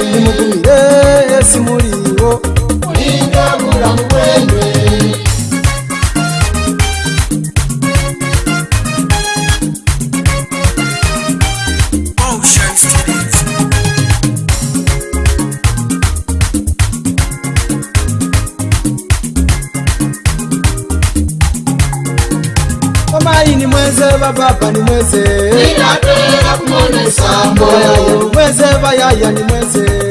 [SPEAKER 3] mugumire yesu muliwo mulinga mulamu bwendwe Baba, ni mweze. Ni mweze, baya, ya ni mweze.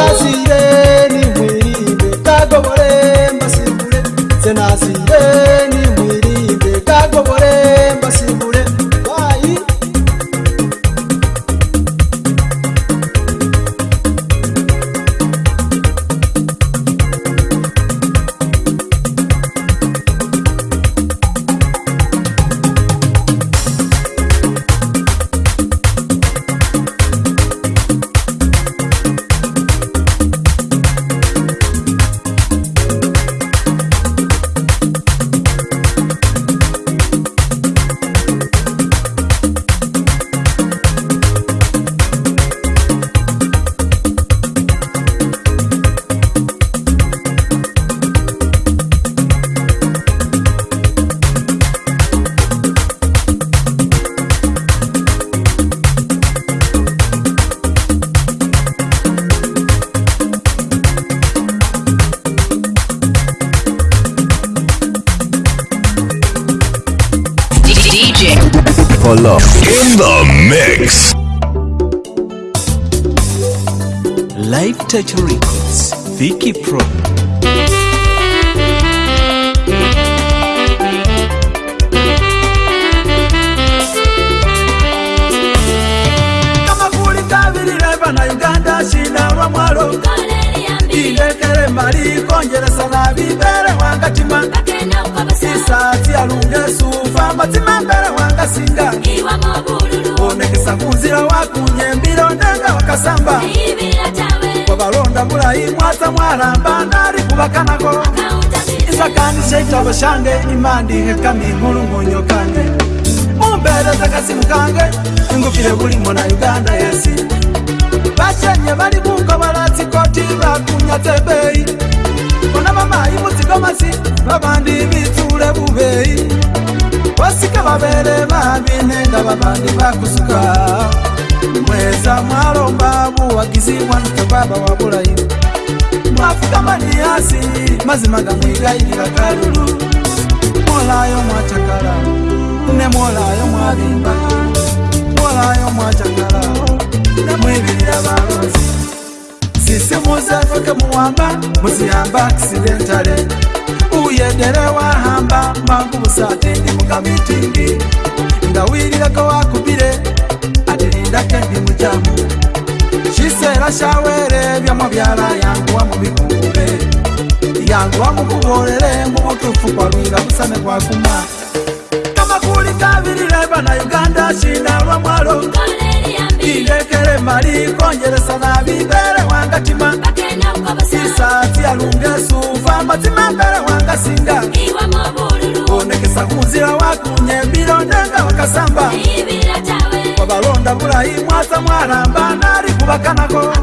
[SPEAKER 3] mangu musate ndi mukamitingi ndawirirako wakubire atilindake ndi mucamu cisera cawere vyamwabyala yangu wamubikumbule yangu wamukubolele mubutufu kwalwira kusame kwakuma kamakuli kavilile bana uganda cina lwa mwalo ilekele mali konjelesa na vibele wangatima isati alungesuva matima mbele wangasinga Iwamo kuyebisa kunzira wakunyebiro ndenga wakasamba wabalonda bulayi mwasa mwalamba nali kubakanako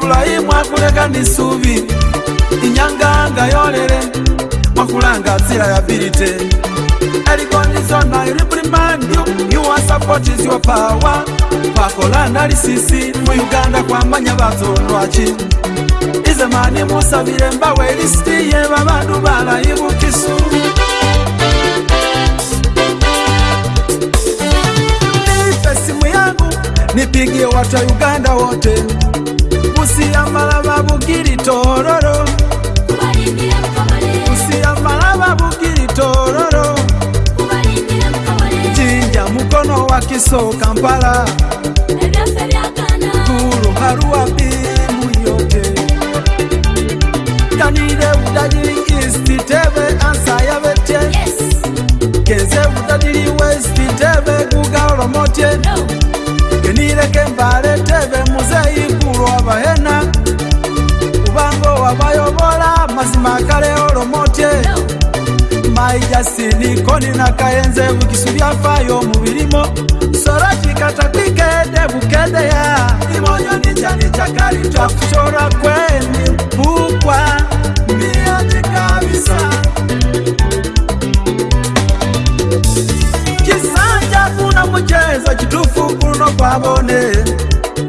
[SPEAKER 3] bulayi mwakuleka nisubi inyanganga yolele mwakulanga nzira ya bilite elikondizona iriprimandio yuwa sapotizio pawa pakolanda lisisi mu uganda kwamanya batonwaci ize mani musabile mbawe elisitiye babandu balayi bukisu niife simu yangu nipigie watu ya uganda wote musiyamala babugili tororo wakiso kampala kuluharuwapi muyote kanile udadili istitebe ansayavetye kenze udadili westitebe kugalomotye kenile kembale tebe muzeyi kuluwavahena ubango wavayovola mazima kale olomotye no. maijasi nikoni na kaenze ukisuya fayo mubirimo soracikatakwike ya imonyo nicanicakali twakucora kweni bukwa miyani kabisa kisanja kuna mchezo kitufu kuno kwabone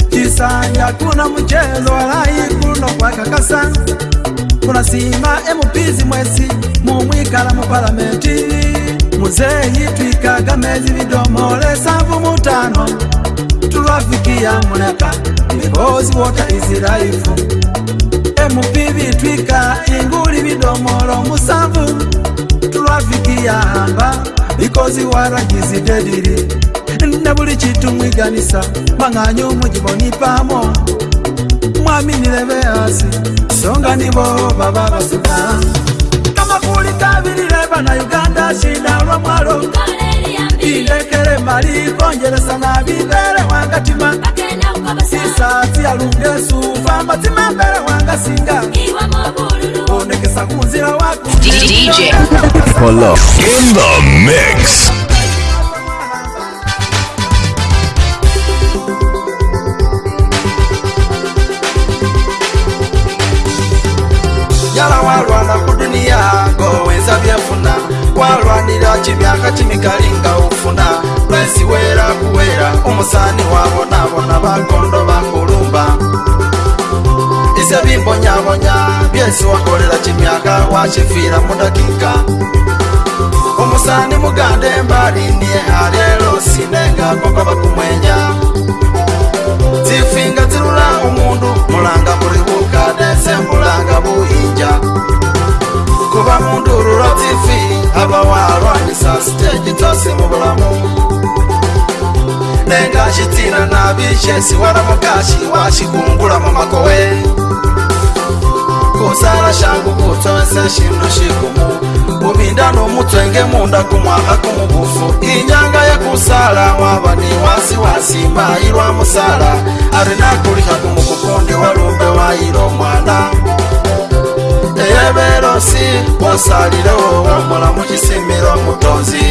[SPEAKER 3] kisanja kuna mchezo walai kuno kwa kakasa mutola singa emupizi mwesi mumwikala mupalamenti muzeyi twikaga mezi vidomole savu mutano tulwafikiya muleka mikozi wota izilaifu emupivi twika inguli vidomolo musavu tulwafikiya hamba mikozi waragizi dedili nebuli chitumwiganisa mang'anyo mujibonipamo mami nileve hasi songa nivo vava vasuka kama kulikavilile vana uganda shida lwamwalo ilekele mali kongelesa na vivele wangatima sisati alungesu vamatima mbele wanga
[SPEAKER 1] singa onekesa kunzila wakuDJ.
[SPEAKER 2] In the mix.
[SPEAKER 3] chibyaha chimikalinga ufuna lwesi wera kuwera umusani wabo nabona bakondo bakulumba ise bimbonyabonya byesi wakolela chimyaha washifira mudakika umusani muganda embalindie alelosi nenga kokoba kumwenya zifinga zilula umundu mulanga buli bukadese mulanga buhinja kuba mundu ururo tv aba warwanyisa siteji tose mu bulamu nenga shitina nabi shesi waramukashi washikungula mu makowe kusala shangu kutose shinu shikumu kubinda numutwenge munda kumwaha kumugufu inyanga yakusala waba ni wasiwasi mbayi lwa musala ari nakuliha kumukukundi walumbe wayilo mwana ntebelosi wosalile wo wombola mucisimilo mutonzi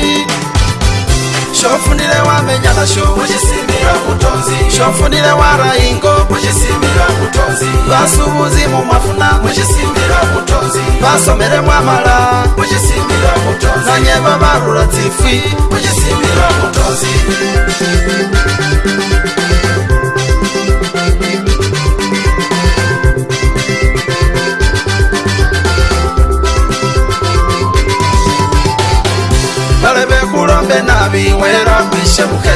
[SPEAKER 3] shofunile wamenya nasho mucisimilo mutonzi shofunile warayingo mucisimilo mutonzi vasubuzi mumwafuna mucisimilo mutonzi vasomele mwamala mucisimilo mutonzi nanye vavarula tsifwi mucisimilo mutonzi mbe nabi wera kwishebuke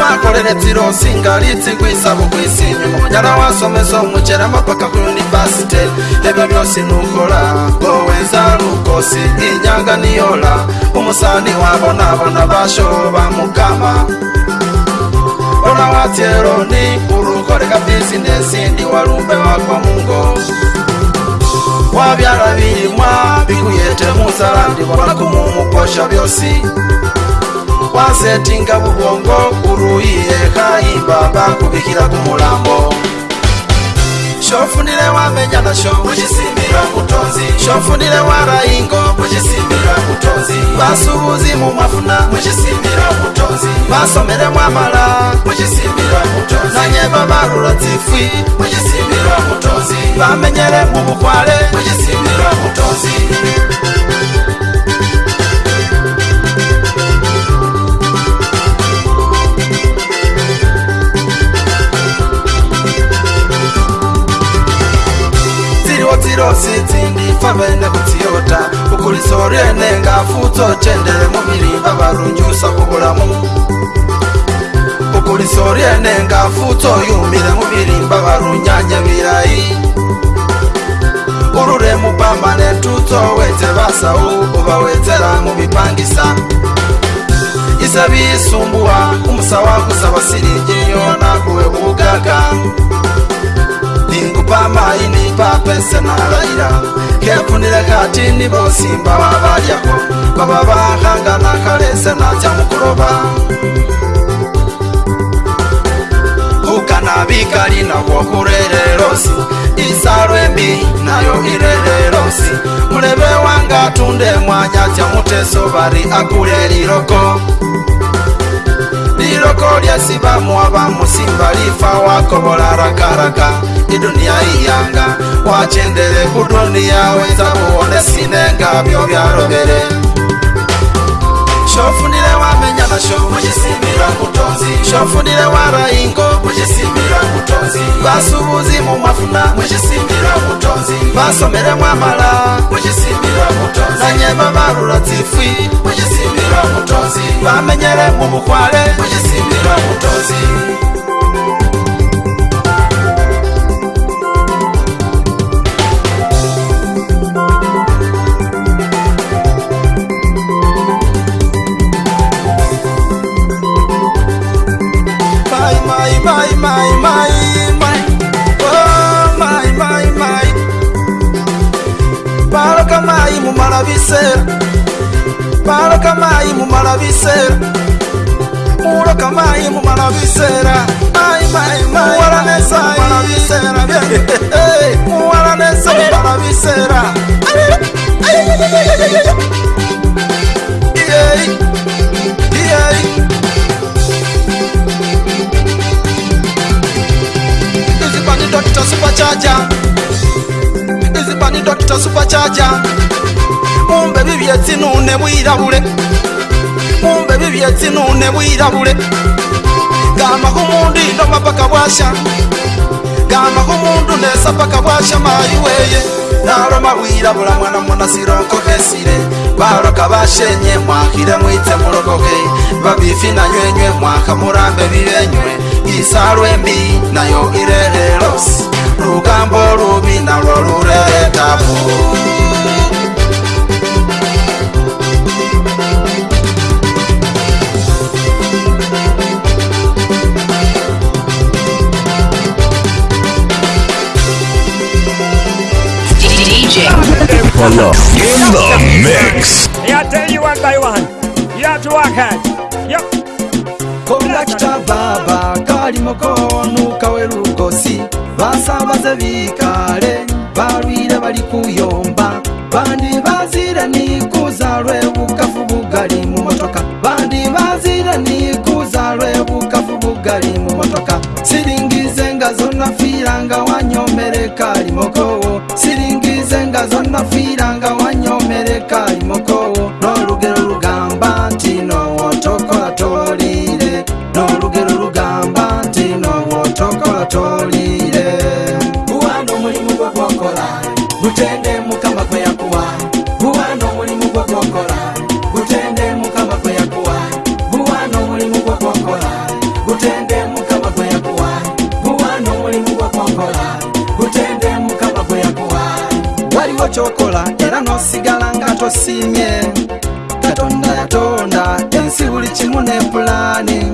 [SPEAKER 3] wakoreretsiro singalitsi kwisabu kwisinyu munyana wasomeso mucera mapaka kuyunivasite ebyo byosi nukola koweza lukosi inyanga niyola umusani wabo nabona basho bamukama ona watieroni urukoreka bisinesi ndi walumbe wako mungo wabyala bilimwa bikuyete musala ndibona kumumukosha byosi wasetinga bubongo kuruyi yeha imbaba kubikila kumulambo shofunile wamenya nasho kucisimbila mutonzi shofunile warayingo kucisimbila mutonzi basubuzi mumwafuna mucisimbila mutonzi basomele mwamala mucisimbila mutonzi nanyeba barula tsifwi mucisimbila mutonzi bamenyele mumukwale mucisimbila mutonzi ndifambene kutiyota ukulisoriene ngafuto cende mumilimba balunjusa kubulamu ukulisoriene ngafuto yumile mumilimba balunyanye milayi ulule mupambane tuto wete basau ubawetela mubipangisa isa bisumbuwa umusa wakusa basilijiyona kuwe bugaga pamaini papese nalaira kefunile katini vosimba vavalyako vava vahangana kalese nacha mukulova kukana vikali navo kulele losi isalwembi nayo ilele losi muleve wanga tunde mwanya cha muteso vali akule liloko liloko lyasi vamuwa vamusimba lifa wakovola rakaraka raka idunia iyanga wacendele kudunia weza kuwone sinenga vyo vyalogele shofunile wamenya nasho mucisimila mutonzi shofunile warayingo mucisimila mutonzi vasubuzi mumafuna mucisimila mutonzi vasomele mwamala mucisimila mutonzi nanyema varula tsifwi mucisimila mutonzi vamenyele mumukwale mucisimila mutonzi, mutonzi. mutonzi. mutonzi. mutonzi. mutonzi. mutonzi. bisera baloka mayi mumala bisera uloka mayi mumala bisera Isipani Doctor Super Charger Isipani Doctor Super Charger kumbe bibyetsi none bwirabule kumbe bibyetsi none bwirabule gambaho mundu indoma paka bwasha gambaho mundu nesa paka bwasha mayi weye naroma bwirabula mwana munasirokohesire baroka bashenye mwahire mwitse murokoke babifi nanywenywe mwaha murambe bibenywe isarwembi nayo irehelosi rugambo rubi narwo rureretabu
[SPEAKER 1] In
[SPEAKER 2] the mix.
[SPEAKER 1] Yeah, tell you one by one. You have to work hard. Yep. Conductor Baba,
[SPEAKER 3] Kalimoko, Nukawerugo, si. Basa Baza Vikare, Barida Bariku Yomba, Bandi Bazira Nikuza Rebu Kafu Bugari Mumotoka, Bandi Bazira Nikuza Rebu Kafu Bugari Mumotoka, Sitting Zenga Zona Firanga, Wanyo Mere Kalimoko. nsiimye katonda yatonda ensi buli kimu nempulaani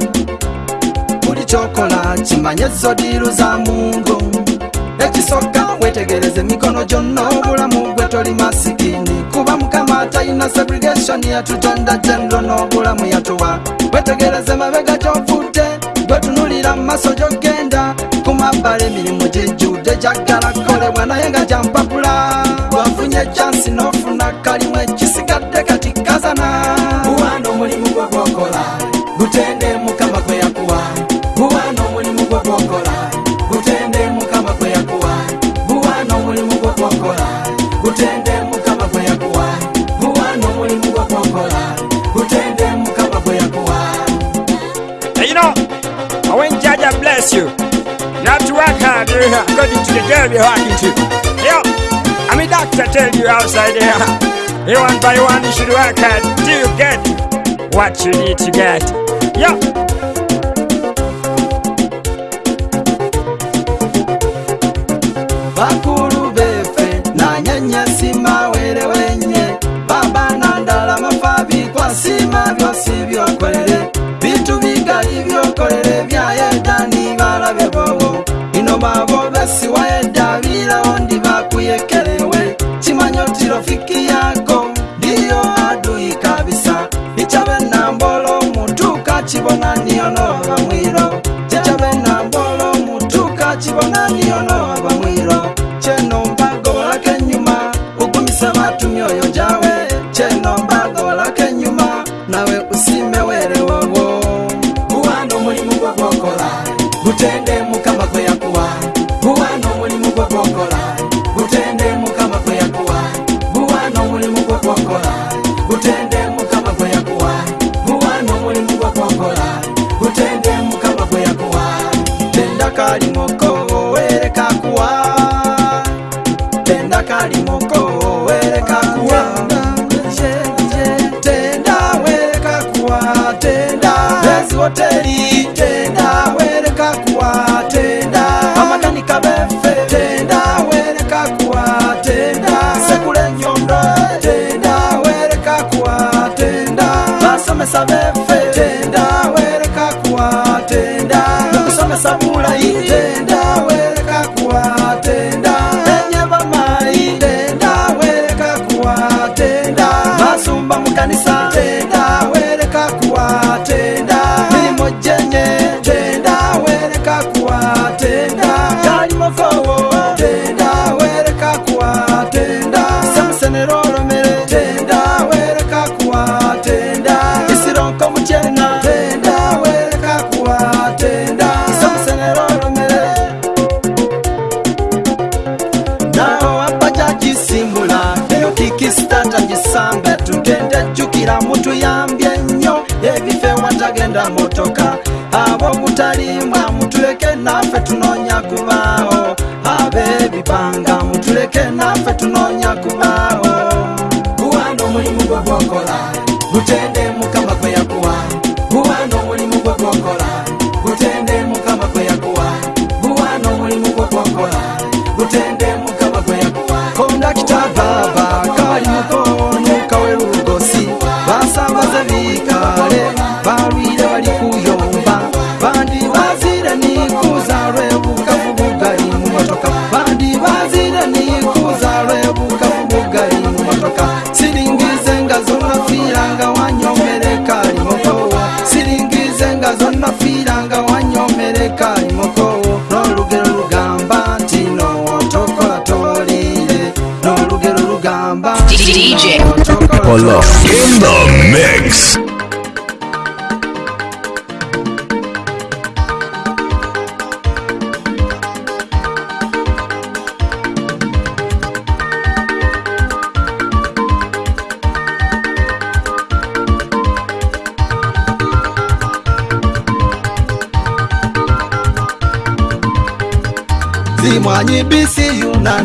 [SPEAKER 3] buli kyokola kimanya ezzodiiru za muntu ekisoka wetegereze emikono gyonna obulamu gwe toli masikini kuba mukama talina segregation yatutonda genro n'obulamu yatuwa wetegereze mabega gyovudde gwetunulira mu maaso gyogenda ku mabbala emirimu gijjudde gyaggala kukolebwa naye nga gyampapula wafunye ejansi no girl be walking to. Yo, I'm a doctor tell you outside there. You one by one you should work hard till you get what you need to get. Yo.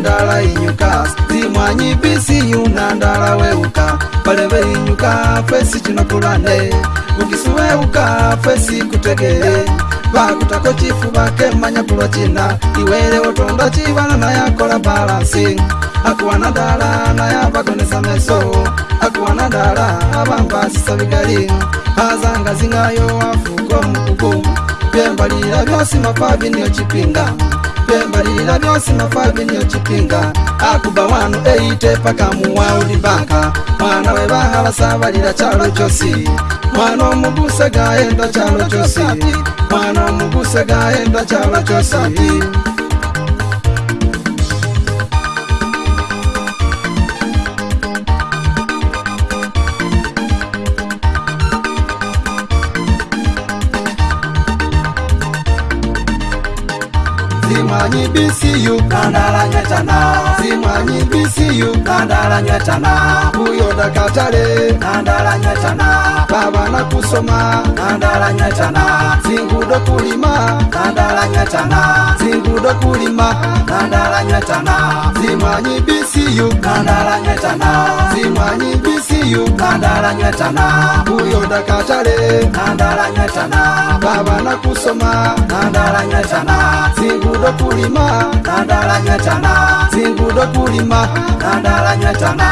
[SPEAKER 3] nandala inyuka zimwanyi bisiyu nandala weuka pale veinyuka fesi chinakulande ukisu weuka fesi kutegele vakutako chifu vake manyakulwa china iwele otonda chivala nayakola balansi akuwa nandala nayavakonesa meso akuwa nandala avamba sisa vigali azanga zing'ayo afuko mukuku vyembalila vyosi mapavi niyo chipinga kubalila byonse na familia chipinga akuba wanu eyite paka muwauli banka mwana we bahala sabalila chalo chosi mwana omugusa gayenda chalo chosi mwana omugusa gayenda chalo chosi see you. Kandala nyatana zimwanyi bisiyu nandala nyatana kuyoda katale nandala nyatana pabana kusoma nandala nyatana zingudo kulima nandala nyatana zingudo kulima nandala nyatana zimwanyi bisiyu nandala nyatana zimwanyi bisiyu nandala nyatana kuyoda katale nandala nyatana pabana kusoma nandala nyatana zingudo kulima nandala nyatana singudo tulima kandalanyatana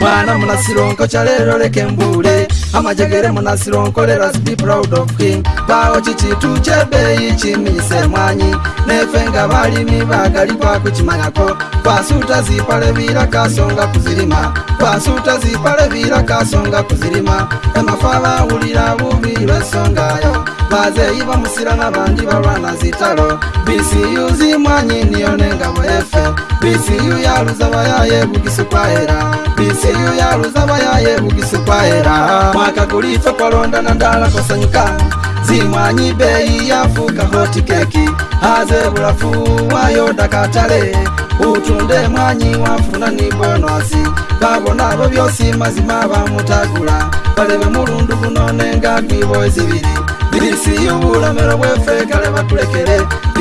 [SPEAKER 3] mwana munasilonko calelo leke mbule amajegere munasiro nkolera be proud of him bawo kiki tukyebeeyi kimise mwanyi nefe nga balimi bagalikwakukimanyako kwasuuta zipala ebiira kasonga kuzirima kwasuuta zipala ebiira kasonga kuzirima emafa bawulira bubi lwensongayo bazeyi bamusira n'abandi barwana zitaro bisiyu zimwanyi niyo n'engabo efe bisiyu yaruza abayaye bugisukwahera bisiyu yaruza abayaye bugisukwahera mwaka guri ife kwaronda na ndara kosanyuka zimwanyi beyi yafuka hoti keki haze burafu wayo dakatale utunde mwanyi wafuna ni bonasi babona abo byosi mazima bamutagula balebe mulundu buno nenga kwiboezibiri isiyunguramera bwefe kale bakulekere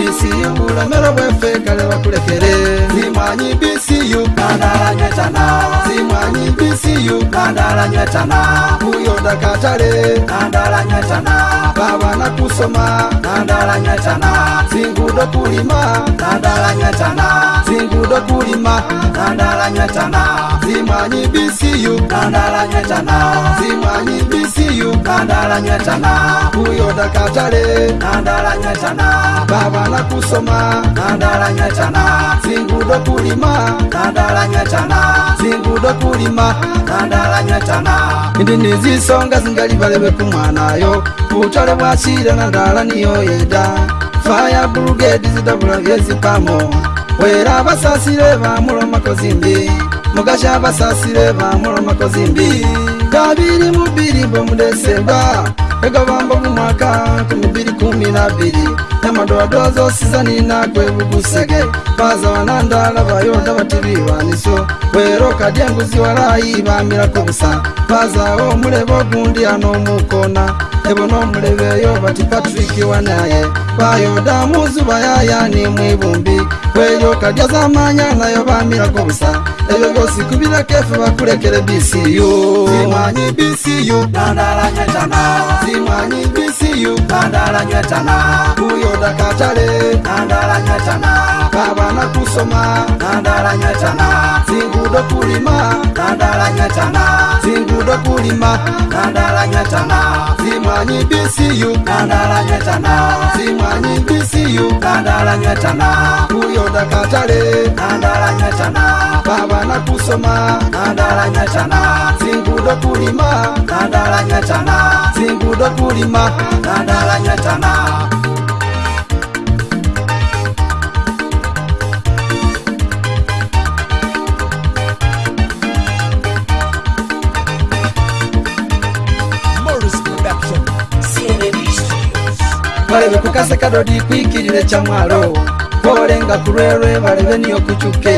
[SPEAKER 3] isiyunguramera bwefe kale bakulekere zimwanyi bisiyu kandalanyetana zimwanyi bisiyu kandalanyetana kuyonda katale kandalanyetana babana kusoma kandalanyetana zingudo kulima kandalanyetana zingudo kulima kandalanyetana zimwanyi bisiyu kandalanyetana zimwanyi nandalanyatana uyo dakatale nandalanyatana baba na kusoma nandalanyatana zingudo kulima nandalanyatana zingudo kulima nandalanyatana indi nizisonga zingali valeve kumwanayo utale bwasile nandala niyo yeda faya burugedi zidabula vyezipamo wera basasile vamulomakozimbi mugasha basasile vamulomakozimbi kabiri mubiri bomudesemba egabamba mumwaka kumubiri kumi nabiri nyamadoadoa zosizani nagwe bugusege baza banandala bayonda batibiwaniso wero kadya nguzi walayi bamirako busa bazawo omulebe ogundi anomukona ebona omulebe eyo bati patrick wanaye bayoda muzuba yayani mwibumbi kweryo kadya zamanya nayo bamirako busa ebyo byosi kubirako efe bakulekere bcu zimanyi bisiyu dandala nyetana zimanyi bisiyu dandala nyetana kuyoda kacale dandala nyetana kavana kusoma dandala nyetana zingudo kulima dandala nyetana Zi kwa kulima kandala nyatana zimanyi bisiyu kandala nyatana zimanyi bisiyu kandala nyatana kuyonda katale kandala nyatana babana kusoma kandala nyatana zingudo kulima kandala nyatana zingudo kulima kandala nyatana, Zingu balebe kukaseka dodikwikirire chamwalo kolenga kulwelwe balebe niyo kuchuke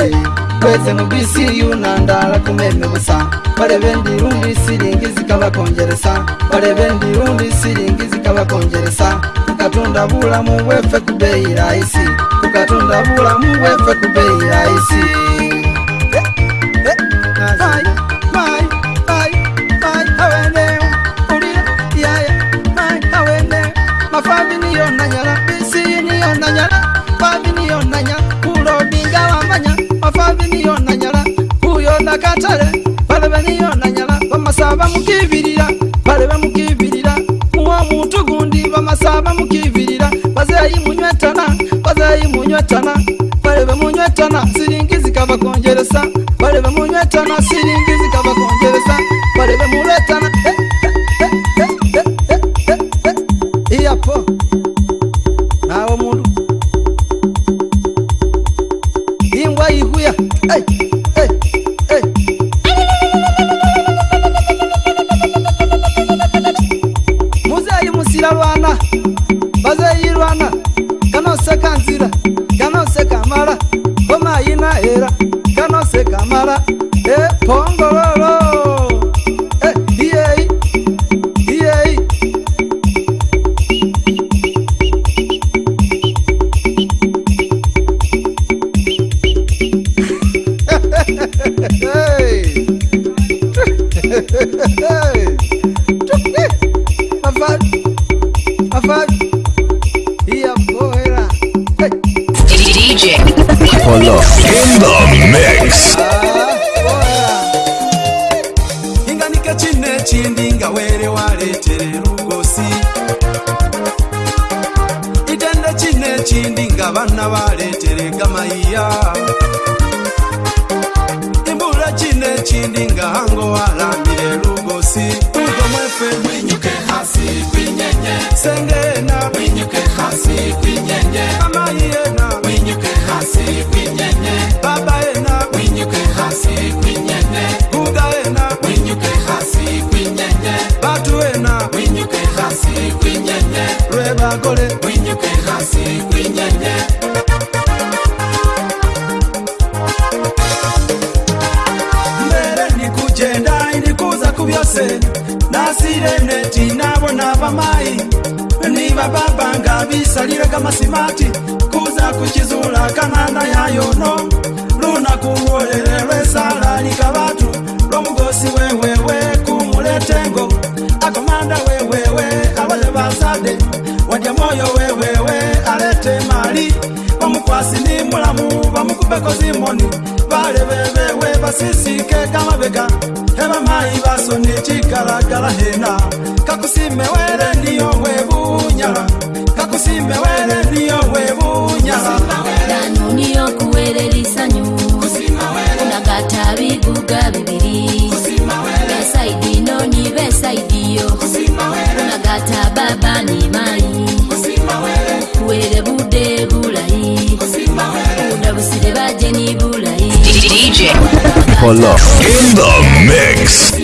[SPEAKER 3] kwese mubisiyu nandala kumeme busa balebe ndilundi silingi zikabakonjeresa balebe ndilundi silingi zikabakonjeresa kukatunda bulamu bwefe kubeyi laisi kukatunda bulamu bwefe kubeyi laisi yeah. yeah. nanyala faminiyo nanya kulodinga wamanya afaminiyo nanyala kuyo nakatale balebeniyo nanyala bamasa bamukibirira balebe mukibirira uwo muntu gundi bamasa bamukibirira bazeyi munywetana bazeyi munywetana balebe munywetana siringi zikava kongeresa balebe munywetana siringi zikava kongeresa balebe muletana e vekosimoni valevevewe vasisike kamaveka evamai vasoni cikalakala hena kakusimewele niyo wevunyala kakusimewele niyo wevunyala
[SPEAKER 4] Gata babi
[SPEAKER 2] for love in the mix.